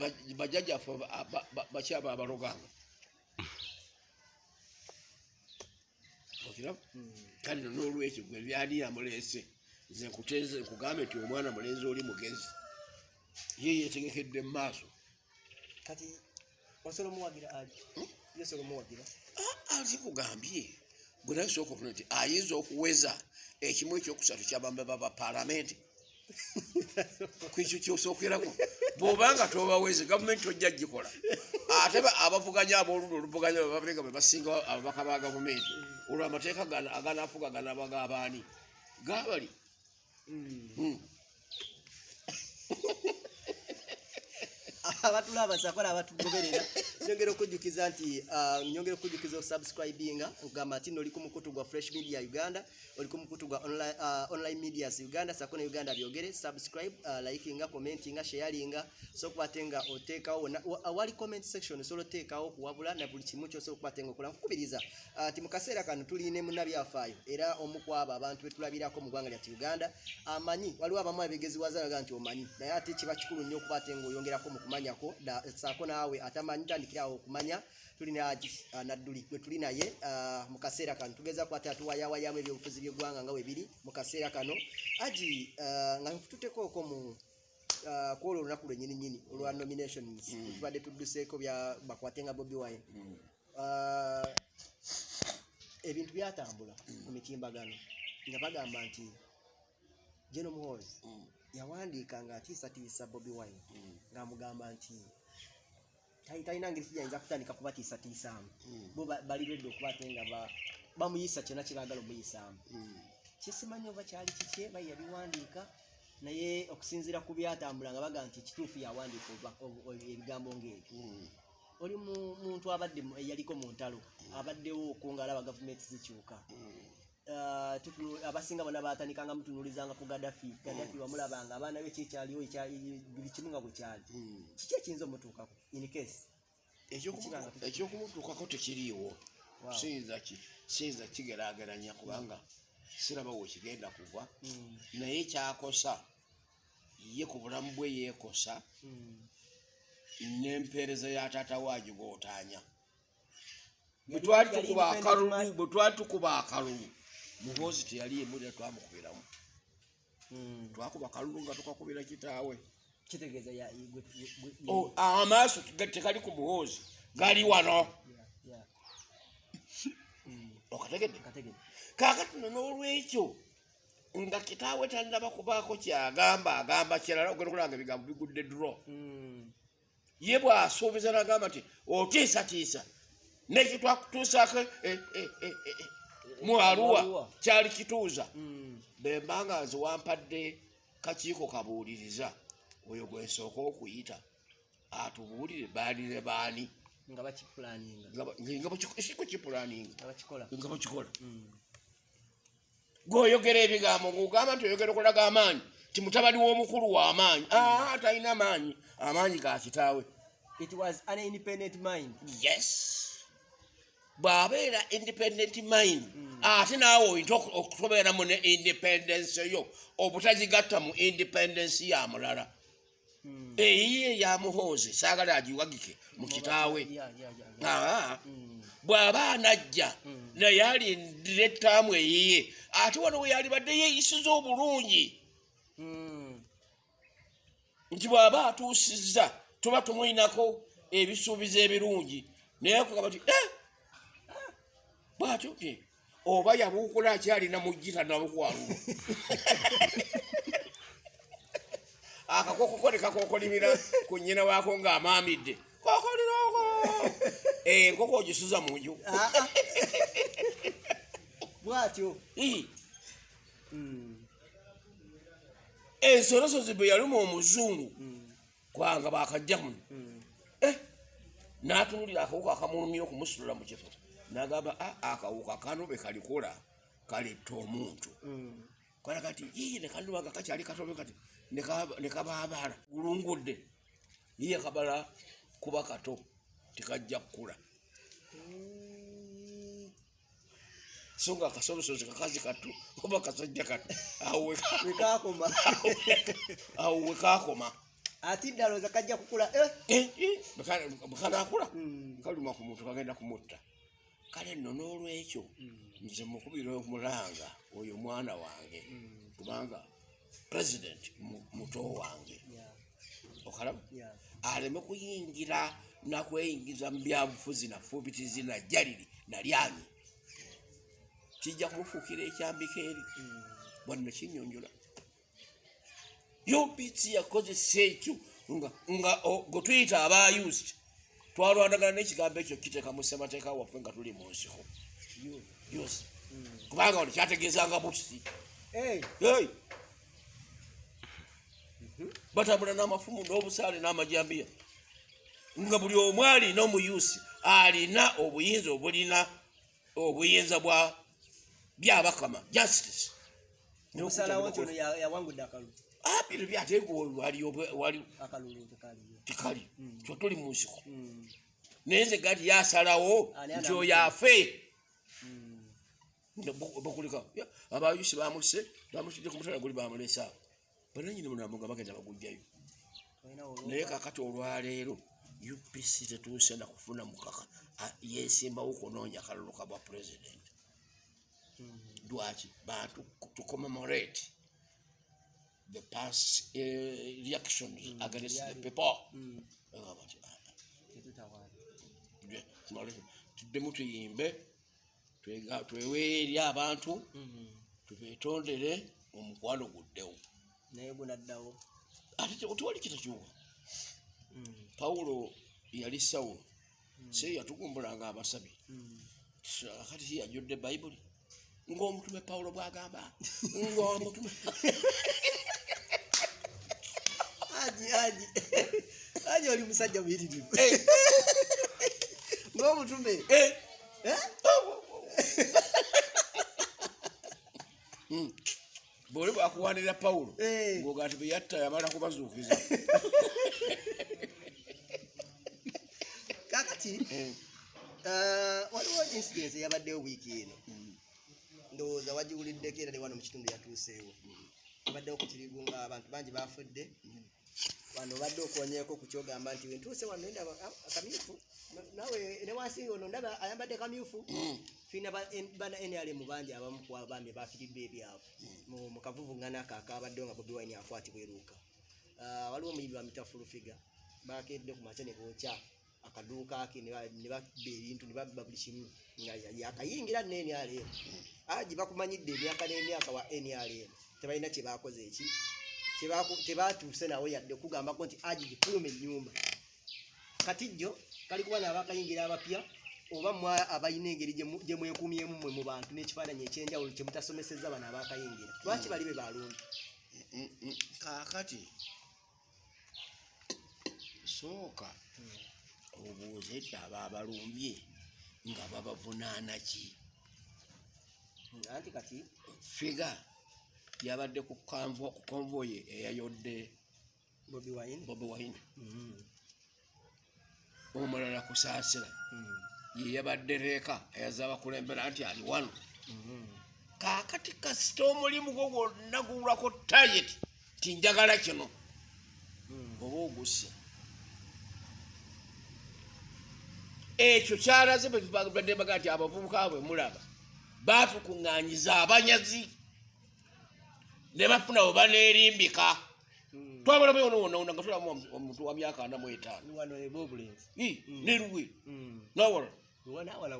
ba- bajjajjaffe ba- ba- ba- bakyaba abaloganga okiraba kale no n'olwekyo gwe byali yamuleese nze nkuteeze nkugambe nti omwana mulenzi oli mugezi. Ye yeetegekedde mu maaso. Kati osobola omuwagira aji yosobola omuwagira ati kugambye gwe naye sooka okufuna nti ayinza okuweza ekimu ekyokusatu kyabambe baba paalamenti kwekyo kyosookerako bw'obanga tobaweze gavumenti tojja gikola ate ba- abavuganya abooludda oluvuganya babega bwe basinga ababaka ba gavumenti. Olwo amateeka gana- aganaafuga ganaabaga abaani gaabali Mm. Hmm. abatulaba sakola abatugoberera nyongera okujjukiza nti ah, nyongera okujjukiza osubscribinga okugamba nti noli ku mukutu gwa fresh media uganda oli ku mukutu gwa online, ah, online medias uganda sako ne uganda byogere subscribe uh, likinga commentinga sharinga so kuba nga oteekawo awali comment section osobola oteekawo okuwabula na buli kimu kyosobola okuba nga okola nkukubiriza ah, ti mu kaseera kano tuline munnabyafaayo era omu ku abo abantu betulabirako mu ggwanga lyattu uganda amanyi waliwo abamu abegeziwaza baga nti omanyi naye ate kiba kikulu nnyo okuba ate ngaoyongerako mu kumanyako saako naawe atamanyi tandikirawo okumanya tulina Haji, ah, nadduli gwe tuli naye ah, mu kaseera kano tugeza kwate atuwayawayamu ebyobufuzi by'eggwanga nga bwe biri mu kaseera kano aji ah, nga tutekooko mu ah, kwolwo olunaku lwennyininyini olwa nominations Mm. tubadde tudduseeko bya bakwate nga bobi wine Hmm. Ah, ebintu byatambula mu mitimbagano nga bagamba nti geno muhozi Hmm. yawandiika nga atiisatiisa bobi wine Hmm. ng'amugamba nti tali- talina ngeri kiyinza kutandika kubatiisatiisaamu Hmm. bo ba- bali redde okuba ate nga ba- bamuyisa kyonna kyebaagala omuyisaamu Hmm. kyesimanyi oba kyali kikye baye yabiwandiika naye okusinziira ku byatambula nga baga nti kituufu yawandiika ebigambo ng'ebyo Hmm. oli mu- muntu abadde eyaliko mu ntalo abaddewo okunga alaba gavumenti zikyuka abasinga bona batandikanga mutunulizanga ku gadafi gadafi wamulabanga abaana be kyekyaliwo ekya- buli kimu nga bwe kyali. Hmm. kiki ekiyinza omutuukako in case? Ekyokumu- ekyokumutuukako tekiriiwo. Siyinza ki- siyinza kigeraageranya kubanga siraba wekigenda kuva Mm, naye kyakosa ye ku bulamu bwe yeekosa n'empeereza ya taata waajo gootaanya bwe twali tukuba akalulu muhoozi teyali emulira twamukubiramu. Mm. twakuba akalulu nga tukakubira kitaawe. Kitegeeza Oh, amaaso tekali ku muhoozi gali wano. Yeah, yeah. Mm, okategedde? Kaakati no n'olwekyo nga kitaawe tannaba kubaako kyagamba agamba kirala ogenda okulaba nga ebigambo bigudde dro Mm, ye bw'asuubiza nagamba nti otiisatiisa. Nekitwakutuusaako eh, eh, eh, mu aluwa kyali kituuza. Mm, bemba nga nze wampadde kakiiko kabuuliriza. Oyo gwensooka okuyita atubuulire baani ne baani. Nga bakikola. Mm, gweoyogera ebigambo ngaogamba nti oyogera okulaga amaanyi ti mutabani w'omukulu w'amaanyi aa talina maanyi. Amaanyi ga kitaawe. It was an independent mind. Yes bw'abeera independent mind Mm. ate naawe oyinza oku- okutobeeramu ne independence yo obutagigatta mu independence ya mulala. Mm. eyiye ya muhoozi saagala agiwagike mu kitaawe. Yeah, yeah, yeah, yeah. aa Mm, bw'aba anajja naye alindira ettaamu eyiye ate wano we yalibadde yeeyisiza obulungi. Nti bw'aba atuusizza tuba tumwinako ebisuubizo ebirungi. Naye kugamba ti "Eh, bwatyo ti oba yabuukula akyalina mujjita nabukwalulu akakokoko ne kakokolimira ku nnyina waako ng'amaamidde. Kokoliroko! Enkoko ogisuza mu nju. Ah, ah. bwatyo. Ii, Mm, ensolosozi bwe yaluma omuzungu mm, kwanga bakajja muno mm. Eh, n'atunulira akawuka akamulumya okumusitula mu kifo n'agamba "Ah, akawuka kano be kalikola kaletta omuntu. Mm, kalaga ti ii nekanuma nga kakyali katobe kati nekaba- nekabaabaala gulungudde yiye kabala kuba kato tekajja kukula. So nga akasobosozi kakazi kato oba kasajja kato awo we- wekakoma ati ddalooza kajja kukula eh? Eh, eh, bwe kanakula Mm, kaluma ku muntu kagenda kumutta kale nno n'olwekyo mm, nze mukubira omulanga oyo mwana wange mm. kubanga president mu- muto wange. Okalaba aleme kuyingira nakweyingiza mu byabufuzi nafuubitizi najjaliri nalyanyi kijja kumufuukira ekyambika eri. Mm, bwanno kinyonjola. UPC yakozesa ekyo nga gwe tuyita aba used twalwanagana n'ekigambo ekyo kiteeka mu ssemateeka waffe nga tuli mu nsiko. Kubanga wano kyategeezanga busi batambula n'amafumu n'obusaale n'amajambiya. Nga buli omu alina omuyusi alina obuyinza obulina obuyinza bwa byabakama justice. Omusalawo ono ya- yawangudde akalulu abiro byateeka wali obwe- wali akalulu tekaliyo tikali Mm. kyo tuli mu nsiko Mm, naye nze gati yasalawo Ani nti anamu- oyo afe mm. bakulika abayusi bamuse bamusudde ku mutala guli bamulesa bananyini munamu nga bagenda bagujjayo Olina olwo- naye kakati olwaleero upc tetuuse nakufuna mukaka a- yesimbawo kunoonya akalulu ka bwa pulezidenti Mm, lwaki bantu to commemorate the past uh, reactions Mm, against the byali- people. Mm. Bagamba nti, "Ah, ah, tetutawaana tujje, tumale, tuddemu tuyimbe twega- twewe eri abantu tubetondere omukwano guddewo naye gunaddawo ate te- tewali kitakyuka pawulo yali sawulo se yatugumbulanga abasabi kati yajjudde bayibuli ng'omutume pawulo bw'agamba ng'omutume aji oli musajja muyitirivu Eh, ng'omutume eh, Eh? mm. bwoli bwakuwanirira pawulo Eh. ng'oga nti beyatta yamala kubazuukiza. Kakati waliwo incidence eyabaddewo wiiki eno. Mm, ndowooza wagiwuliddeko era ne wano mu kitundu yatuuseewo. Abaddewo ku kirigu nga abantu bangi bafudde wano obadde okwonyeeko ku kyogamba nti wentuuse wano ndaba a- akamyufu? Na- nawe ne wansi ono ndaba ayambadde kamyufu Mm. tulina en- bana nrm bangi abamu ku abaami bafiridde ebyabwe. Mu- mu kavuvungana ako akabaddewo nga bobi wine akwatibwa eruuka. Ah, waliwo omuyimbi wa mitafulufiga bakedde ku makya ne bookya akaduuka ke ne ba- ne bakba ebintu ne babba buli kimu. Nga ya- yakayingira ne nrm aji bakumanyidde emyaka n'emyaka wa nrm tebalina kyebakoze eki? Kyebaku- tebatuuse nawe yadde kugambako nti aji gifuluma ennyumba. Katijjo kali kuba naabakayingira abapya oba mwe abalina engeri gye mu- gye mwekuumyemu mmwe mu bantu n'ekifaananyi ekyenjawulo kye mutasomesezza bano abakayingira lwaki bali be balungi Mm, mm. kaakati sooka obuuza edda aba abalumbye nga babavunaana ki? Anti kati figa yabadde ku konvoyi eyayodde bobi wine? Mm, omulala kusaasira mm, ye yabadde reeka eyaza abakulembera nti ali wano. Mm. kaakati kasita omulimu gwo gwonna guwulako tayeti ti njagala kino. Mm. oba ogusse. Ekyo kyalaze beddebaga nti abavubuka bwe mulaba baatukuŋŋanyiza abanyazi ne bafuna we baneerimbika twabalamu yonawona nga tulamu omuntu wa myaka ana mu etaano. Ii, Mm. ne luwe. Mm. nawala.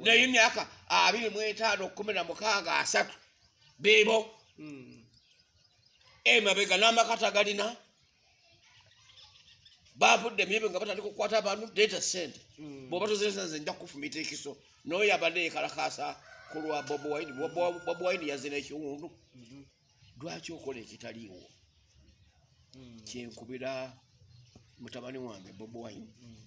Naye emyaka abiri mu etaano kumi na mukaaga asatu beebo. Mm. emabega n'amakata galina. Bavudde emyebe nga batandika okukwata abantu deeta sente. Bwoba tozesa nze nja kufumita ekiso. Noyo yabadde yekalakasa ku lwa bobi wine Bobi- wine yazina ekiwundu Mhm. Lwaki okola ekitaliiwo? Mm. kyenkubira mutabani wange bobi wine. Mm.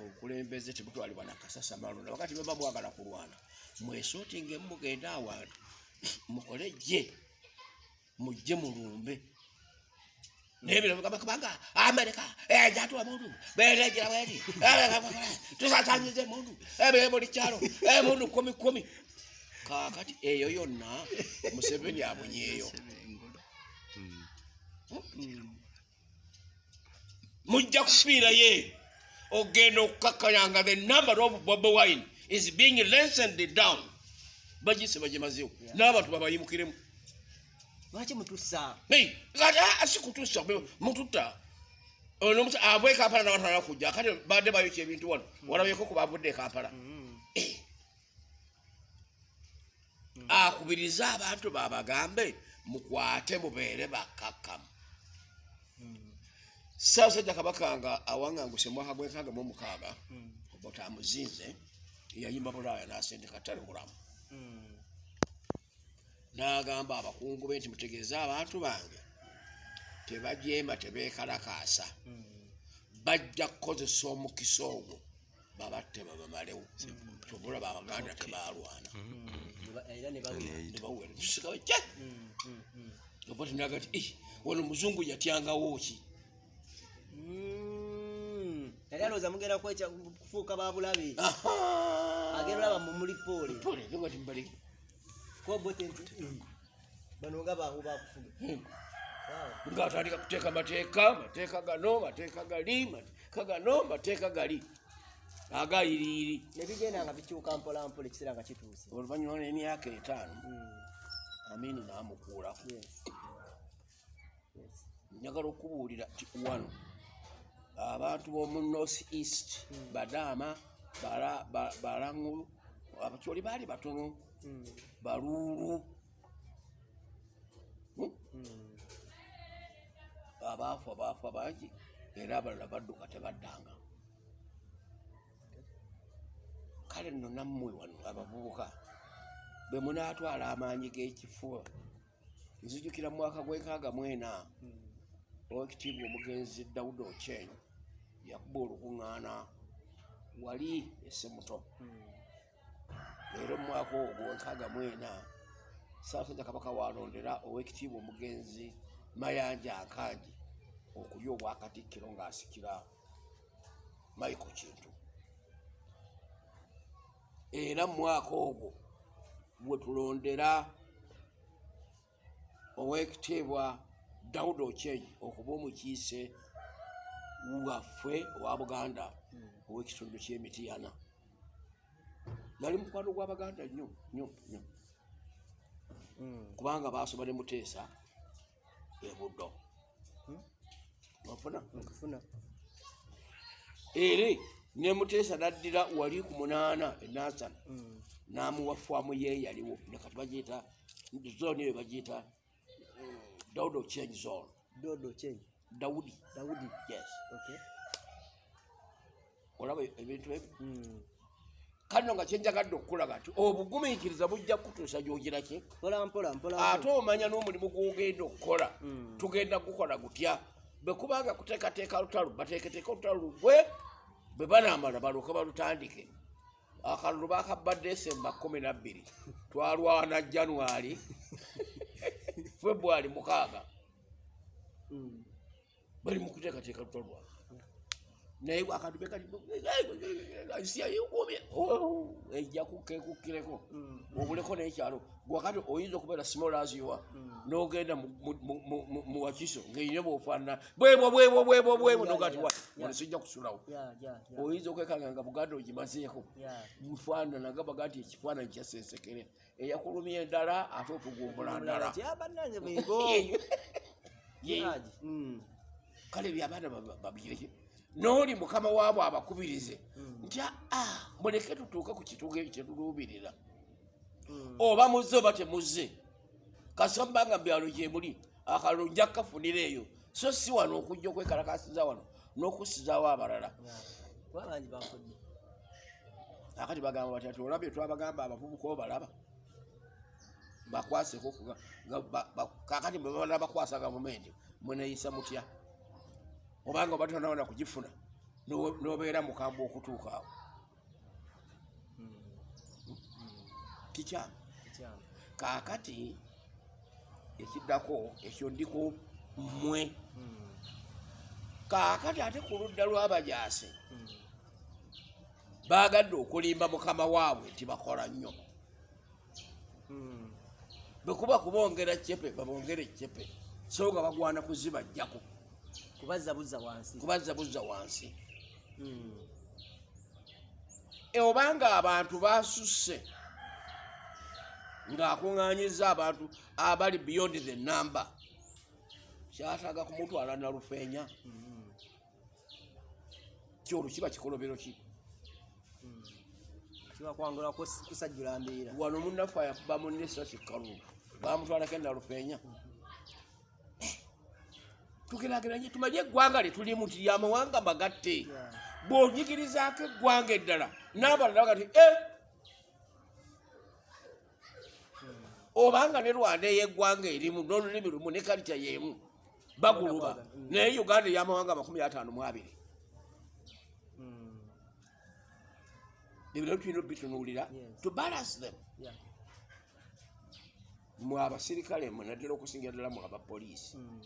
obukulembeze tebutwalibwa nakasasa malonda wakati baba bwagala kulwana mwesootinge mugende awantu mukole gye mujje mulumbe. Naye bino bigamba kubanga amerika ejatula muntu beregira bweri tusasanyize muntu ebire buli kyalo emuntu kumi kumi kakati eyo yonna museveni abunyeeyo mujja kufiiraye ogenda okukakkanyanga the number of bobi wine is being lessened down. Bagise bagimazewo Yeah. n'abantu babayimukiremu. Lwaki mutusa kati ah, sikutusa be- mututta. Ono musa abwe kampala nabatala kujja. Kati badde bayokya ebintu wano. Walabyeko ku bavudde e kampala. Mm. Eh. Akubirize abantu babagambe mukwate mubeere bakkakkamu Mm. saasajja kabaka nga awanganguse mwaka gwekaaga mu mukaaga Mm. oba tamuzinze yayimba bulaaya n'asendeka ttale mulamu Mm. n'agamba abakungu be nti mutegeeze abantu bange tebajeema tebeekalakaasa Mm. bajja kukozesa omukisa ogwo babatte babamalewo kyobulaba abaganda tebalwana Era ne bawulira. nebawere tusikawe kye Mm. Mm. Mm. oba tinaga ti "Eh, wano muzungu yatyangawo ki yali alowooza mugenda kufuuka babulabe agenda olaba mumuli poole Pole, nga timbali kobote nti bano nga bangu bakufuga ngaatandika kuteeka mateeka mateeka gano mateeka gali mateeka gano mateeka gali agayiriiri ne bigenda nga bikyuka mpolampola ekiseera nga kituuse oluvannyuma n'emyaka etaano Mm. amini. Yes. njagala okubuulira ti wano abantu b'omu north east badaama Bala- Ba- balangulu abakyoli baali batono Mm. baluulu Hmm? Mm. abaafa baafa bangi era abalala badduka tebaddanga kale nno nammwe wano abavubuka bwe munaatwala amaanyi g'ekifuba nzijukira mu mwaka gw'enkaaga mwena Mm. owekitiibwa omugenzi dawudi okyeny yakuba olukuŋŋaana wali esse muto Mm. leero mu mwaka ogwo enkaaga mwena saasajja kabaka walondera owekitiibwa omugenzi mayanja nkangi okulya obwakatikkiro ng'asikira michael kintu era mu mwaka ogwo bwe tulondera owekitiibwa dawudi ochenyi okuba omukiise waffe owa buganda ow'ekitundu ky'emitiyana nali mukwano gw'abaganda nnyo nnyo nnyo. Kubanga basoba ne muteesa ebuddo ofuna nkufuna eri ne muteesa naddira wali ku munaana enasana n'amuwa faamu ye yaliwo. Nekati bagiyita zooni eyo bagiyita eh, dawudi ochenyi zone. Dodo kyenyi dawudi dawudi yes. Okay olaba ebintu ebyo Mm. kano nga kyenjagadde okukulaga nti obugumiikiriza bujja kutuusa gyogiraki ate omanya n'omulimu gwogenda okukola. Mm. tugenda gukola gutya. Bwe kubanga kuteekateeka lutalo bateeketeeka olutalo lugwe bwe banaamala balyoke balutandike. Akalulu bakabba desemba kumi nabbiri twalwana januari februari mukaaga. Mm. bali mu kuteekateeka lutalo lwabwe naye akantu bekaliisiyayekomye ejja kukekukkireko Mm. obuleko nekyalo. Gwakati oyinza okubeera simolaziwa nogenda mu- mu- mu- mu- mu- mu wakiso ngaeine bwofaanana. Bwebwo bwebwo bwebwo bwebwo Ya, nogati ya, wa ya. wano sijja kusulawo. Oyinza okwekanga nga buganda ogimazeeko. Mufaanana nga baga nti ekifaananyi kyasensekere eyakulumya endala ate otugumbula ndala. Mm. kale byabaana babireki nooli mukama waabwe abakubirize. Nti aa muleke tutuuke ku kituugo ekyo kyetuluubirira Mm. oba muzze oba temuzze. Kasamba nga mubyalo gyemuli akalulu nja kukafunira eyo so si wano okujja okwekalakasiza wano n'okussizaawo abalala. Akati bagamba bati ati olabye twabagamba abavubuka obalaba. Bakwaseko kakati bwebabana bakwasa gavumenti mweneyisa mutya obanga oba tonawona kugifuna n'obe- n'obeera mukambwe okutuuka awo. Ekyama kaakati ekiddako ekyo ndiko mmwe. Mm. kaakati ate ku ludda lw'abajaasi baagadde okulimba mukama waabwe nti bakola nnyo. Mm. bwe kuba kubongera cepe babongere cepe so nga bagwana kuzibajjako kubazza buzza wansi. kubazza buzza wansi. Mm. E, obanga abantu basusse ng'akuŋŋaanyiza abantu abali beyond the number kyataaga kumutwala nalufeenya. Mm. kyolwo kiba kikolobero ki? Mm. mbiira wano munnaffe ayakuba munne esasi kalulu bamutwalako enalufeenya tugeraageranye tumanye eggwanga lyetulimu nti lyamawanga magatte. Bw'onyigirizaako eggwanga eddala n'abalala baga ti e obanga ne rwanda ey'eggwanga erimu n'olulimi lumu ne kalita y'emu baguluba Mm. naye uganda ey'amawanga amakumi ataano mu abiri. Mm. ebyo tulina obitunuulira Yes. to balance them. Mwe abasirikale mwe naddala okusingira ddala mu abapoliisi Mm.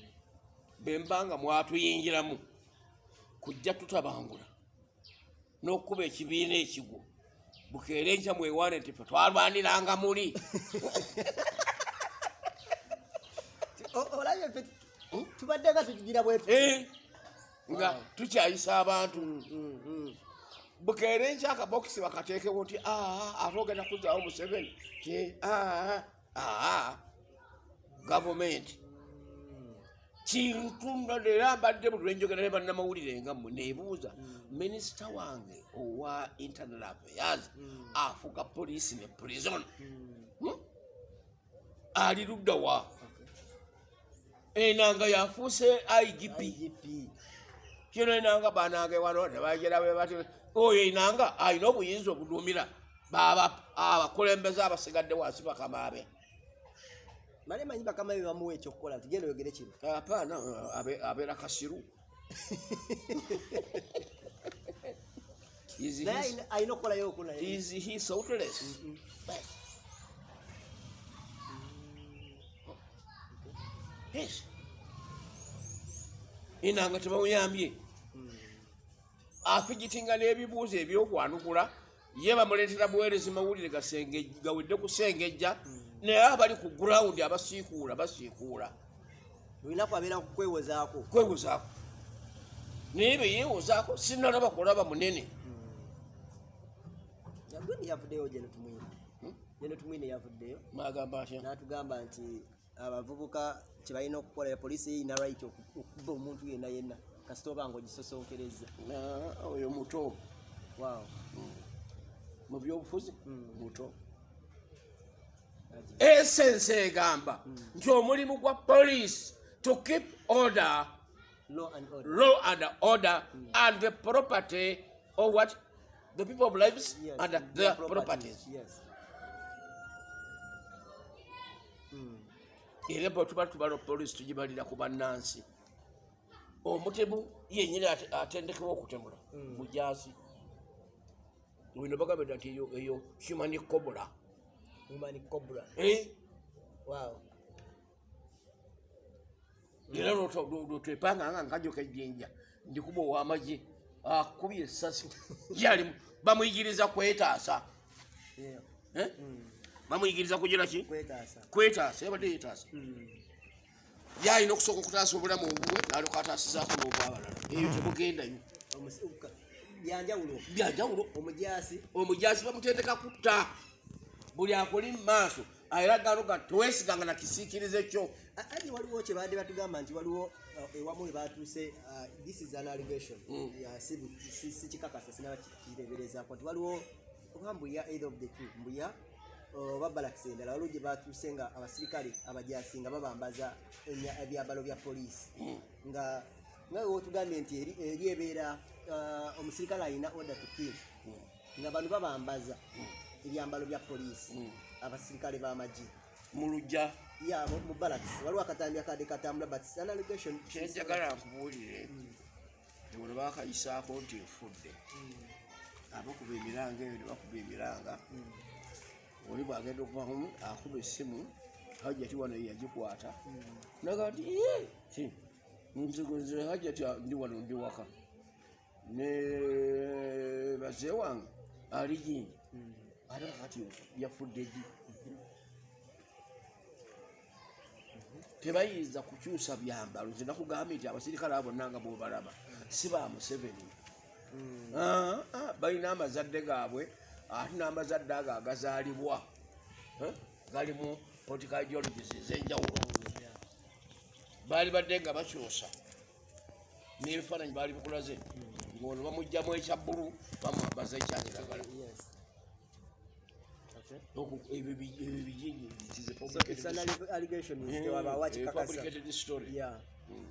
Bemba nga mwatuyingiramu kujja tutabangula. N'okuba ekibiina ekigwo bukeere nkya mwewaane nti fe twalwaniranga muli. Olabye ffe tubadde nga tugira bwetu Eh, nga tukyayisa abantu. Mm, mm, mm. bukeere nkya akabokisi bakateekewo nti aa ate ogenda kuzaawo museveni. Ti aa gavumenti kintu era mbadde buli lwenjogera ne bannamawulire nga mmwe neebuuza minisita wange owa internal affairs Mm. afuga poliisi ne prison? Mm. Hmm? ali ludda wa? Enanga yafuuse igp kino enanga banange wano bati oyo enanga alina obuyinza obuduumira baba abakulembeze abasigadde wansi bakamaabe male manyi bakama be bamuwa ekyokukola tugenda oyogere kino apaana abe- abeera kasiru. Alina- okukolayo oku naye is he soutless Mm. yes. Enanga tebamuyambye Mm. afigitinga n'ebibuuzo ebyokwanukula ye bamuleetera buweerezi mawulire gawedde kusengejja naye abali ku gurawundi abasiikuula basiikuula. Olina kwabeera kukwewozaako kwewozaako. Naye beyewozaako sinalaba kulaba munene. Yagwini yavuddeyo gye netumwine. Hmm? gye netumwine yavuddeyo. Magamba atya n'atugamba nti abavubuka kyebalina okukola poliisi eyina right oku- okuba omuntu yenna yenna kasita oba nga ogisosonkereza oyo muto. Waaw. Mu byobufuzi? Muto esensi egamba nti omulimu gwa police to keep order law and order. and the property of what? The people of lives Yes, and their properties yes. Mm. era bwe tuba tubala poliisi tugibalira ku bannansi omutemu yenyini ate- atendekebwa okutemula Mm. mujazi wino bagambye nti eyo human cobra human cobra. Eh, wow. Era lwetwepanga nga nkajoka ejjinja ndikuba owamagye akubye esasi yalimu bamuyigiriza kwetaasa Eh? Mm. bamuyigiriza kugira ki kwetaasa yabadde yetaasa Mm. yalina okusooka okutaasa obulamu obubwe nalyoka ataasizaako n'obwabalala eyo byanjawulo byanjawulo omujaasi. Omujaasi bamutendeka kutta buli akuli mu maaso era ganoga teweesiganga na kisiikirize kyo. A- ati waliwo kye baadde batugamba nti waliwo uh, ewamu we batuuse uh, this is an allegation. Mm. Ya, si bu- si- si kikakasa sinaba kireeberezaako nti waliwo oba mbuya either of the two mbuya oba balakisi endala waliwo gye batuuse nga abasirikale abajaasi nga babambaza ebyambalo bya poliisi. Mm. nga nga wotugambye nti eri ebeera uh, omusirikale alina order to kill. Nga bano babambaza ebyambalo bya poliisi Mm. abasirikale b'amagye mu lujja ya mu barracks. Waliwo akatambi akadde katambula but it's an allegation kyenjagala nkubuulire ebona bakayisaako nti nfudde. Abakuba emiranga eyo ne bakuba emiranga oli bwagenda okuvamu akuba essimu hajjati wano yagikwata. Naga nti "Yee, ki, nzigonze hajjati ndi wano ndi waka. Ne bazee wange ali jinji ate kakati yafudde ddi tebayinza kukyusa byambalo. Nze nakugambye nti abasirikale abo bonna nga bobalaba si ba museveni. Ah, ah, balina amazadde gaabwe ate n'amazadde ago agazaalibwa. Eh, galimu political ideologies ez'enjawulo. Baali badde nga bakyusa. N'ebifaananyi baali bikulaze. Ngaono bamugjamu ekya bbulu bamwambaza ekyakiragala Oku- ebyo bi- ebyo bijinji it is a so it's an publicated- alle- allegation Mm, is wabawa a kikakasa publicated story. yeah.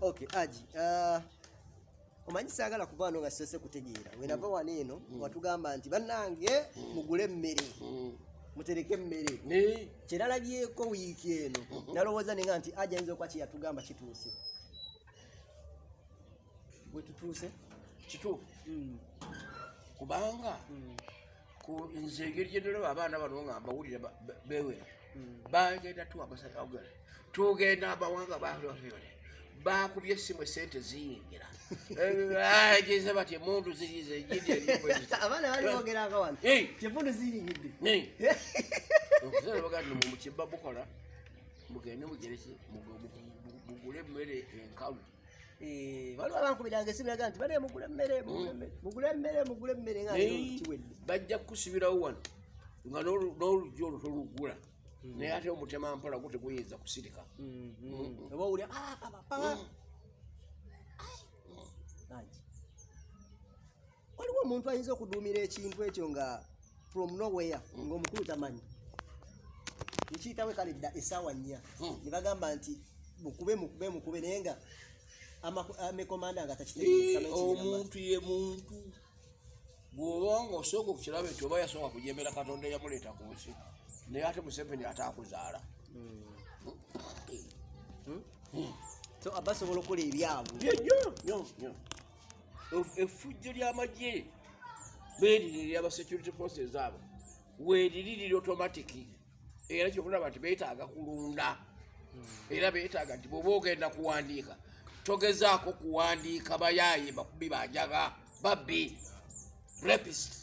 Okay aji uh, omanyi saagala kuva wano nga sose kutegeera. Wenava wano eno watugamba nti bannange mugule emmere. Mm. mutereke emmere. Ne- kyeralabyeko wiiki eno nalowooza nenga nti aji ayinza okuba kyeyatugamba kituuse. Bwe tutuuse? Kituufu? Kubanga ku nze engeri gyendolaba abaana bano nga ba- bewera. Mm. bagenda tu amasaaogala tugenda amawanga balyole bakubye essimu esente ziyingira. Ageze bati emundu zirize mukibba bukola mugende mugereki mugule emmere enkalu waliwo abankubiranga esimu yaga nti bale mugule emmere mugule emmere, mugule emmere mugule emmere nga kiwedde bajja kukusibirawo wano nga n'olu- n'oluggi olwo tolugula naye ate omutema mpola gu teguyinza kusirika. Oba owulira "Ah, papa, papa." Angi. waliwo omuntu ayinza okuduumira ekintu ekyo nga from nowhere ngaomukulu tamanyi. Nkiyitawo kale dda essaawa nnya. Mm. ne bagamba nti mukube mukube mukube naye nga amekomanda nga Ii, takitegeera omuntu ye muntu. Bw'oba nga osooka okukiraba nti oba yasooka kujembera katonda eyamuleeta ku nsi naye ate museveni ate akuzaala so abasobola okukola ebyabwe effujjo ly'amagye beeriri eryaba security forces abo weeriri liri automatic. Era kyokulaba nti beetaaga kulunda. Era beetaaga nti bw'oba ogenda kuwandiika togezaako kuwandiika bayaaye bakubi banjaga babbi rapist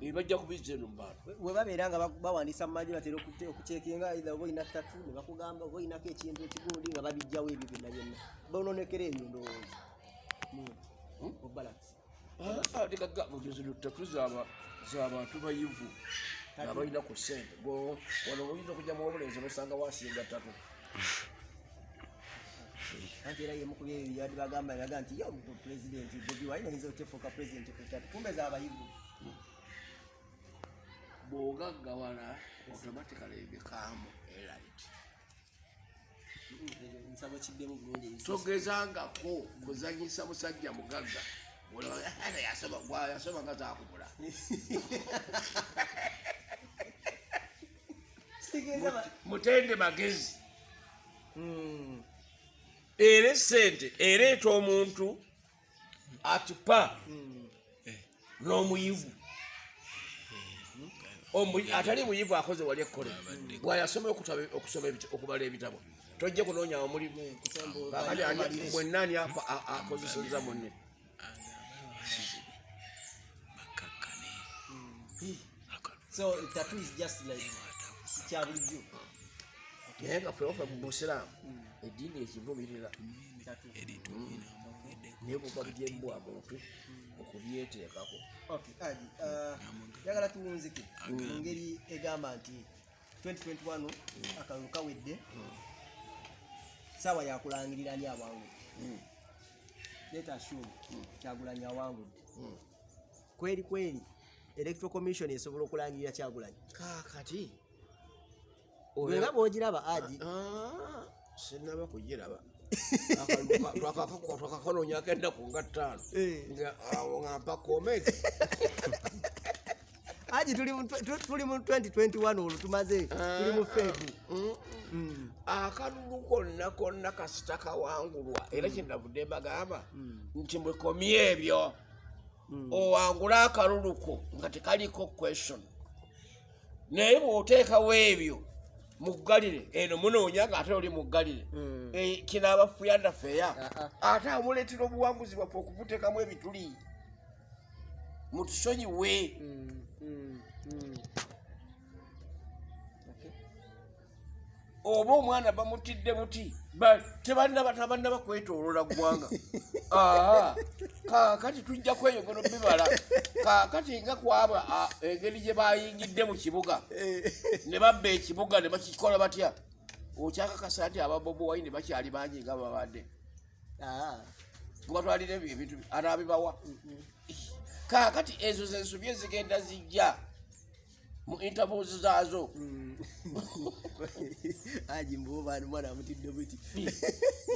Eh, bajja kubizza eno mu bantu. We babeera nga ba- bawandiisa mu maji batera okucekinga either oba olina tatu ne bakugamba oba olinako ekintu ekigundi nga babijjawo ebyo byonna byonna. Bononekera ebyo ndowooza Hmm? obalance tatu zabantu bayivu abalina ku sente Go- wano oyinza okujja mu obulenzi nosanga wasinga tatu anti era yemukubya ebyo byabadde bagamba yaga nti yo pulezidenti bobi wine ayinza otefuuka pulezidenti ku tatu kumbe z'abayivu bw'ogaggawala automatically ebikaamu Ekyo nsaba kiddemu bulungi togezangako kuzanyisa musajja mugagga. Olaba, "Eh, yasoma nga zakubula. Mutende magezi. Mm. Era esente ereeta omuntu atupa Mm. n'omuyivu. Omu- atali muyivu akoze wali ekkole. Bwayasoma okutaba- okusoma ebita- okubala ebitabo. Tojje kunoonya omulimu Kusembo- kakati ani- Malire. mwennaani apa- a- akozeseza munne. So tattoo is just like kya bulijjo naye nga feofa mu busiraamu eddiini ekivumirira tattoo. naye buva bugyembwa muntu okubyeteekako njagala tuwunzike mu ngeri egamba nti 2021 akalulu kawedde saawa yakulangirira ani awangudde leta assume kyagulanyi awangudde kweri kweri electoral commission esobola okulangirira kyagulanyi kaakati bweba bwogiraba aji Ah, sinaba kugiraba. Twakakanonyako ennaku nga ttaano. Eh. nga awo nga mpa komenti aji tuli mu tw- tu- tuli mu 2021 olwo tumaze tuli mu febu Mm. akalulu konna konna kasita kawangulwa era kyenavudde mbagamba nti mwekomye ebyo owangule akalulu ko nga tekaliko question. Naye bw'oteekawo ebyo muggalire eno munoonya nga ate oli muggalire Mm. Eh, kino abafuyanda feya Ah, ate amuleetera obuwanguzi bwaffe okubuteekamu ebituli. Mutusonyiwe Mm, mm, mm. Okay. oba omwana bamutidde muti ba- tebannaba tabannaba kwetoolola ggwanga. Aa, kaakati tujja kweyongera bibala kaakati nga kwaba a- engeri gye bayingidde mu kibuga. Ne babba ekibuga ne bakikola batya? Okyakakasa nti ababobo wayini bakyali bangi nga babadde. Mubatwalira ebyo ebintu anaabibawa. Kaakati ezo zensobi ezigenda zijja mu intervals zaazo aji mbubaani mwana amutidde buti.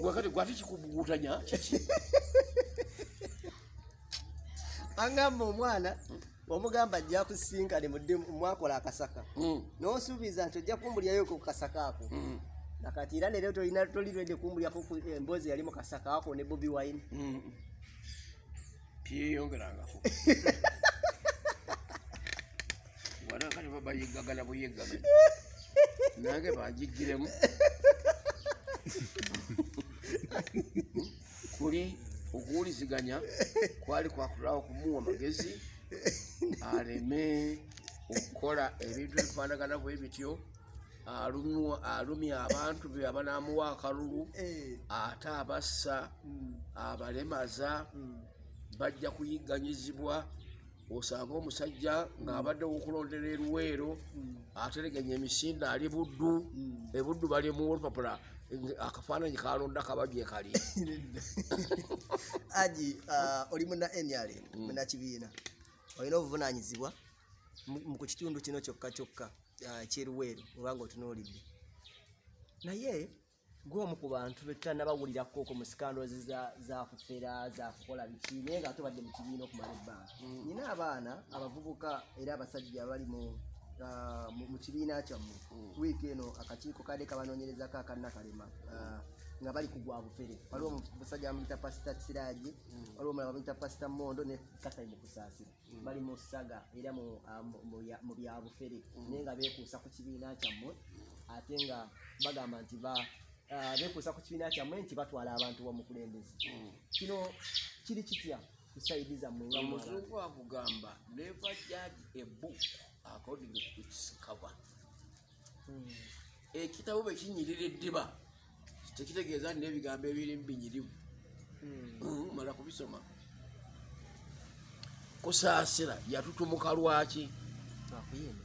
Gwakati gwate kikubugutanya kiki? Angamba omwana omugamba ajja kusinkane mwakola akasaka. Mm, nosuubiza nti ojja kumbulyayo ku kasaka ako. Mm, nakati era nero tolirwedde kumbulyako ku emboozi yali mu kasaka ako ne bobi wine. Mm. wanakati babayiggagana buyiggagana nange banjigiremu kuli okuwuliziganya kwali kwakulawo kumuwa magezi aleme okukola ebintu ebifaanagana bwe bityo alumya abantu be abanamuwa akalulu Eh, ate abassa mm, abalemaza mm. bajja kuyigganyizibwa osanga omusajja ng'abaddewo okulondera eruweero atereganya emisinde ali buddu ebuddu bali mu olupapula akafaananyi kalonda kababye kali aji ah, oli muna nrm munakibiina olina obuvunanyizibwa mu mu ku kitundu kino kyokka kyokka ah, ekyeruweeru obanga otunuulidde naye gwomu ku bantu betutanabawulirako oko mu sikandoozi za- zakufera zakukola biki naye nga tobadde mu kibiina okumala ebbanga. Nina abaana abavubuka era abasajja abali mu ah, mu kibiina kyammwe wiiki eno akakiiko kadde kabanoonyerezako akanakalema ah, nga bali ku gwa bufere. Waliwo omusajja bamuyita pasita siraji waliwo omulala bamuyita pasita mondo ne kasai mukusaasira. Bali mu saga era mu mu byabufere naye nga beekuusa ku kibiina kyammwe ate nga bagamba nti beekuusa ku kibiina kyammwe nti batwala abantu bamukulembeze kino kiri kitya kusaidiza mu nga mwala omuzungu akugamba never judge a book according to its cover. Mm. ekitabo bwe kinyirira eddiba tekitegeeza nti n'ebigambo ebirimu binyirivu. Mm. Mm, mala kubisoma. Kusaasira yatutumuka lwaki? Akuyimba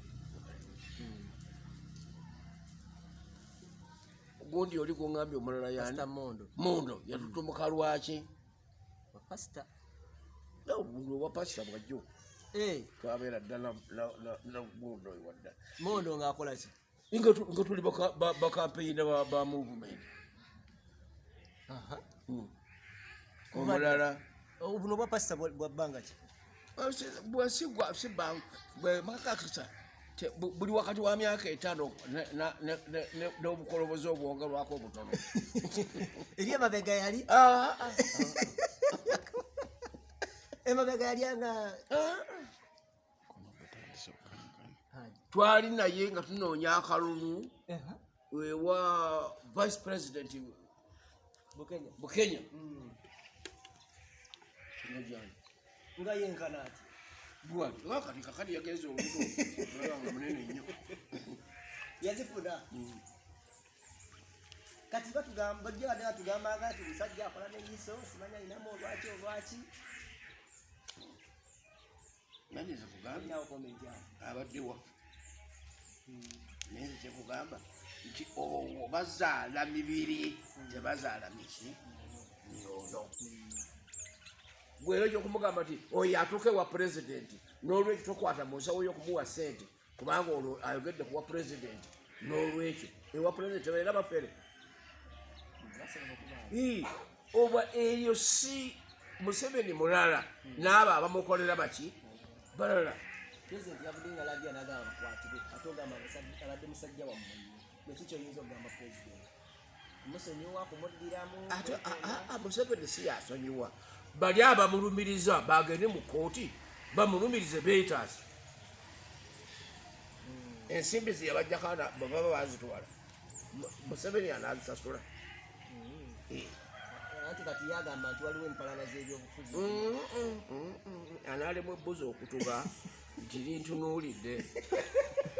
gundi oli kuŋambye omulala yani mondo. Yatutumuka lwaki? Obwa pasita bwajjo. Eh, twabeera ddala nagundo wadda. Mondo ng'akola ki? Nga tu- nga tuli baka- ba- bakampeyina ba- movement. Aha. Mm. omulala. Oh, buno bwa pasita bwa bbanga ki? Bwesigwa siba bwemakakisa buli wakati wa myaka etaano n'obukolobozi obwongerwako obutono. Eri emabega yali? Ah, ah, emabega yali nga ah. twali naye nga tunoonya akalulu. Aha. ewa vice president bukenya. Mm. Nga yenkana ati bwati wakati kakati yagenze oluto nga munene nnyo yazifuna Mm. kati batugamba bajja badde batugambanga nti omusajja akola neyiso simanya ayinamu olwaki olwaki nanyeze kugambye alinawo komenti awo abaddewa naye kyekugamba nti owo bazaala mibiri. Tebazaala miki myono gwera ekyokumugamba nti oyo atuuka ewa pulezidenti n'olwekyo tokwata mu nsawo y'okumuwa sente kubanga olwo ayogedde kuwa pulezidenti n'olwekyo. Ewa pulezidenti tebaera bafere. Oba eyo si museveni mulala n'abo abamukolera baki? Balala. Pulezidenti yavudde nga lagya nagamba bakwatibwe ate ogamba abadde musajja wammwe neki kyoyinza okugamba pulezidenti musonyiwa kumuddiramu ate museveni si yasonyiwa bali abamulumiriza bagende mu kooti bamulumirize beetaasi ensimbi zeyabajjakana baba bazitwala. Mu- museveni anazisasula. Anti kati yagamba nti waliwo empalana z'ebyobufuzi. Mm, mm, mm, anaalemu ebbuzi okutuga nti lintunuulidde.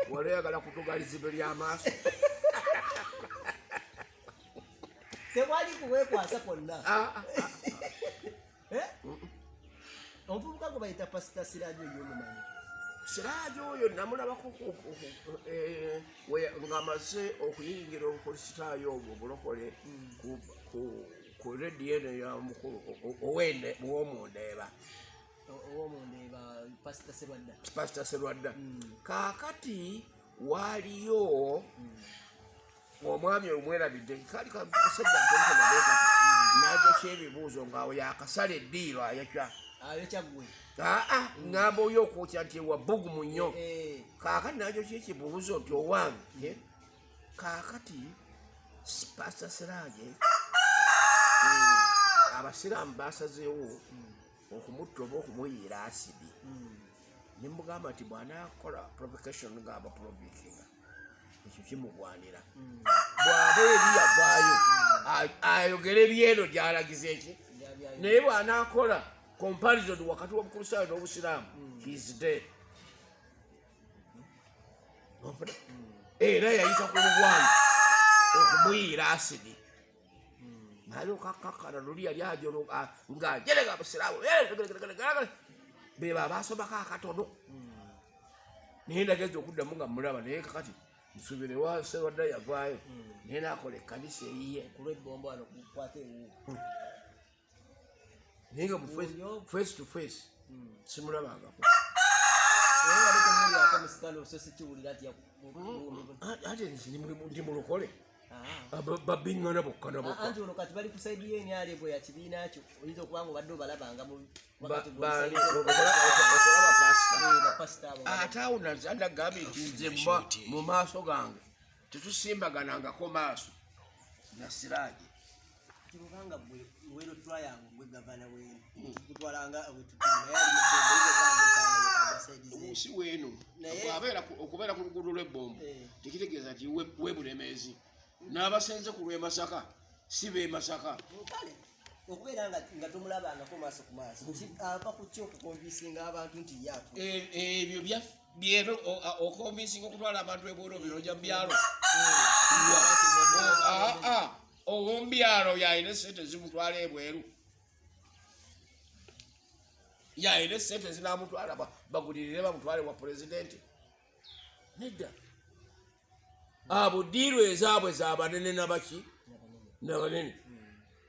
Wali oyagala kutuga lizibe ly'amaaso tewali kuweekwasa kwonna. Ah, ah, ah. Omuvubuka gwe bayita pasita sirajo eyomumanyi siraaji oyo namulabako eh, ng'amaze okuyingira obukristaayo obwo obulokole ku- rediyo eno yamukulu owende womundeeba owomundeeba pasita serwadda pasita serwadda Mm. kaakati waaliyo omwami omwerabidde kali kasajja ntonotonaekati najo kyebibuuzo ngaawe yakasala eddiiro kyaggwe aa ngamba oyo okwokya nti wabugumu nnyo. Eh, kaakati nakyo kyekibuuzo nti owange? Kaakati pasita sirage abasiraamu basazeewo okumutta oba okumuyiira asidi mm, nemugamba nti bwanakola provocation ngaba provokinga ekyo kimugwanira mm, bwaba eri yavaayo ayogere byeno gyalagiza eki? Naye bwanakola comparison wakati w'obukristaayo n'obusiraamu his dead. Ofuna? era yayita ku lugwanyi okumuyiira asidi alokakakana luli yali ajolo ngajerega abusiraamu. Beba abasomako akatono. Naye nagenza okuddamu nga mulaba naye kakati nsubire wa serwadda yavaayo naye nakola ekkanisa eyiye naye nga face- to face simulabangako nti ate ndi mulokole babiŋŋana bokka na bokka anti ono kati bali kusaidiyo enyali bwe ya kibiina kyo oyinza okuba nga obadde obalabanga ate awo naza nagambye nti nze mba mu maaso gange tetusimbaganangako maaso nasiraaje kirubanga gwe wero twayangu gwe gavana wenu bwetutunayealimuddembeagasaidizemu omunsi weeno ku- okubeera ku luguudo lw'ebbombo Eh. tekitegeeza nti we- webulemeezi n'abasenze ku lw'emasaka si bemasaka okubeera nga nga tomulabangako maaso ku maaso ava ku ki okukonvinsinga abantu nti yaatu E- ebyo bya byero okonvinsinga okutwala abantu ebworo biroja mubyalo owombyalo yayina esente zimutwala ebweru yayina esente zinamutwala ba- bagulirire bamutwale wa pulezidenti. Nedda abo diiru ezaabwe zabanene nabaki nabanene.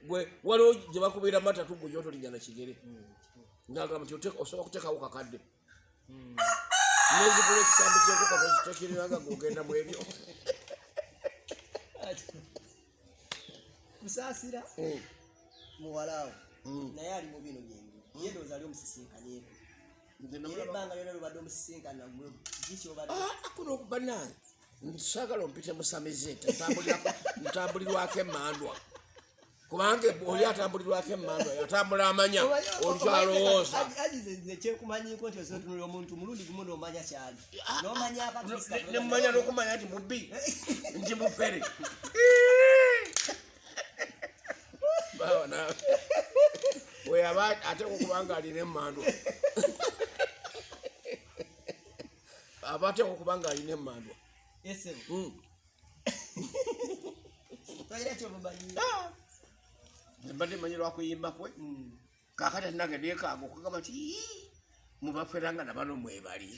Gwe waliwo gye bakubira matatu gwe gyotolinya kigere. Ngagamba nti osobola kuteekawo kakadde. Nezigula ekisambi kyenkoko tekiriraga gogenda mu ebyo. Kusaasira Mm, muwalaawo mm. naye ali mu bino byengu ye ndowooza ali omusisinkanieko Nze era ebbanga lyona lubadde omusisinkana Ah, kuno okubanange nsagala ompite musamize ntambulirako- ntambulirwako emandwa kubanga oli atambulirwako emandwa yatambula amanya olukyalowooza agize kyekumanyiko nti osotunula omuntu mulundi gumu nomanya kyali. Nomanya nemumanya nokumanya nti mubbi nti mufere. Weyaba ateeka okubanga alina emandwa aba ateeka okubanga alina emandwa esebo toyina kyomumanyi mbadde manyi lwakuyimba kwe kakati atinage nekaaga okugamba "Ii, mubafera nga nabano mwebali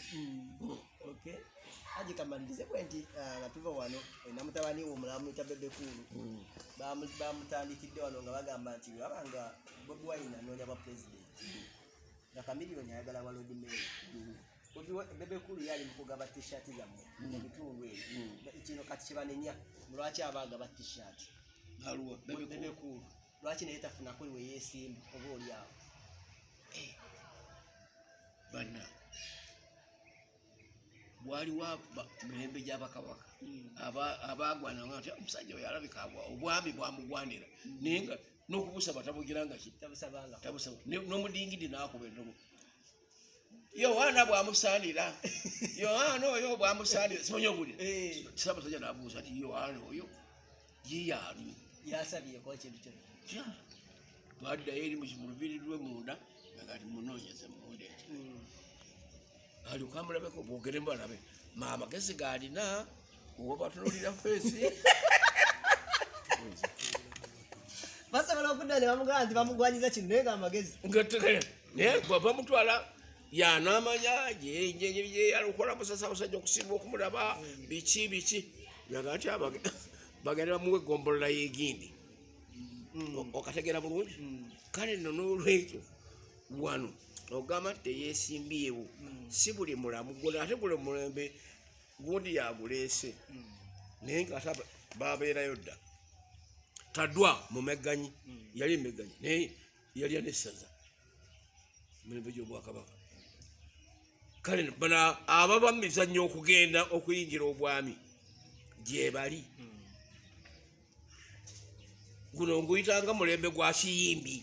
aji kamalirize kwe nti nga tuva wano namutabani we omulamu mwita bebekulu Bamu- bamutandikidde wano nga bagamba nti wabanga bobi wine anoonya bwa pulezidenti nga kamiliyoni ayagala wa lodi meya Bobi Wi- bebekulu yali mukugaba tishati zammwe mu bitundu ebyo. Kino kati kibanenya lwaki aba agaba tishati bebekulu lwaki naye tafunako we yeesimba oba oli awo? Bana waliwo mirembe gyabakabaka aba- abagwananga nti omusajja oyo alabika obwami bwamugwanira. Naye nga n'okubusaba tabugira nga ki tabusaba. N'omudingidi nakuba entobo yowaana bwamusaanira. Yowaana oyo bwamusaanira. Simanyi obulira Eh. saamusajja nabuuza nti yowaana oyo yeyaani yasabyeko ekintu kyonna tya twaddayo eri mu lubiri lwe munda agati munoonyeze munda eti alyoka amulabeko bwogere mbalabe. Maamagezi gaalina oba batunulira feesi basobola okudda ne bamugamba nti bamugwanyiza kino naye nga amagezi. Ngategere naye bwava mutwala yanamanya gyeyalokola musasa abasajja okusinga okumulaba. Biki biki? Yaga nti bagenda bamuwa egombolola yegindi. Okategera bulungi? Kale nno n'olwekyo wano ogamba teyeesimbyewo si buli mulamu gona ate gule mulembe gundi yaguleese. Naye nga ate babeerayo dda. Taddwa mu megganyi yali emegganyi naye yalya n'essaza. Mulembe gy'obwakabaka kale bana ababa mu mizannyo okugenda okuyingira obwami gyebali guno nguyitanga mulembe gwa kiyimbi.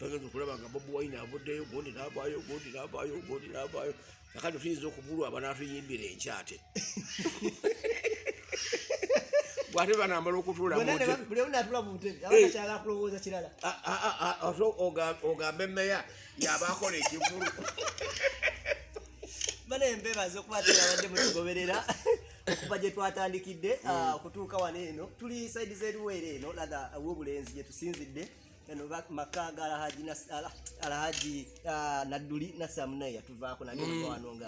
Bagenda okulaba nga bobi wine avuddeyo gundi navaayo gundi navaayo gundi navaayo. Akati tuyinza okubulwa abanatuyimbira enkyate bwate banamala okutuula mu hotel- buli omu natula mu butebe abakakyala akulowooza kirala. Ate oga- ogambe meya yabakola ekivulu bana embebaza okuba tebabadde mutugoberera okuva gye twatandikidde ah, okutuuka wano eno. Tuli saidi zeruweere eno latha wobulenzi gye tusinzidde. Eno maka ga alhaji ah, nadduli nasamunai yatuvaako nali ova wano nga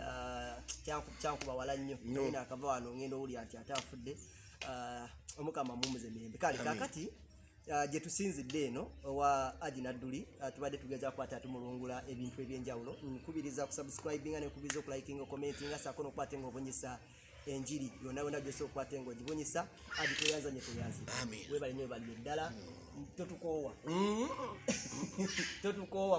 ah, kyanku- kyankuba wala nnyo. No. naye nakava wano ngenda owulira nti ate afudde. Ah, omukama mumuze mirembe. Kale kakati ah, gye tusinzidde eno owa aji nadduli tubadde tugeza kukwata atumulungula ebintu ebyenjawulo. Nkubiriza okusubscribinga nekubiriza okulikinga okumentinga saako nokukwata nga obunyisa enjiri yonna yonna gyosobola okukwata nga ogibunyisa aji tweyanza nye tweyanze webale nyo balire ddala totukoowa. Mm. totukoowa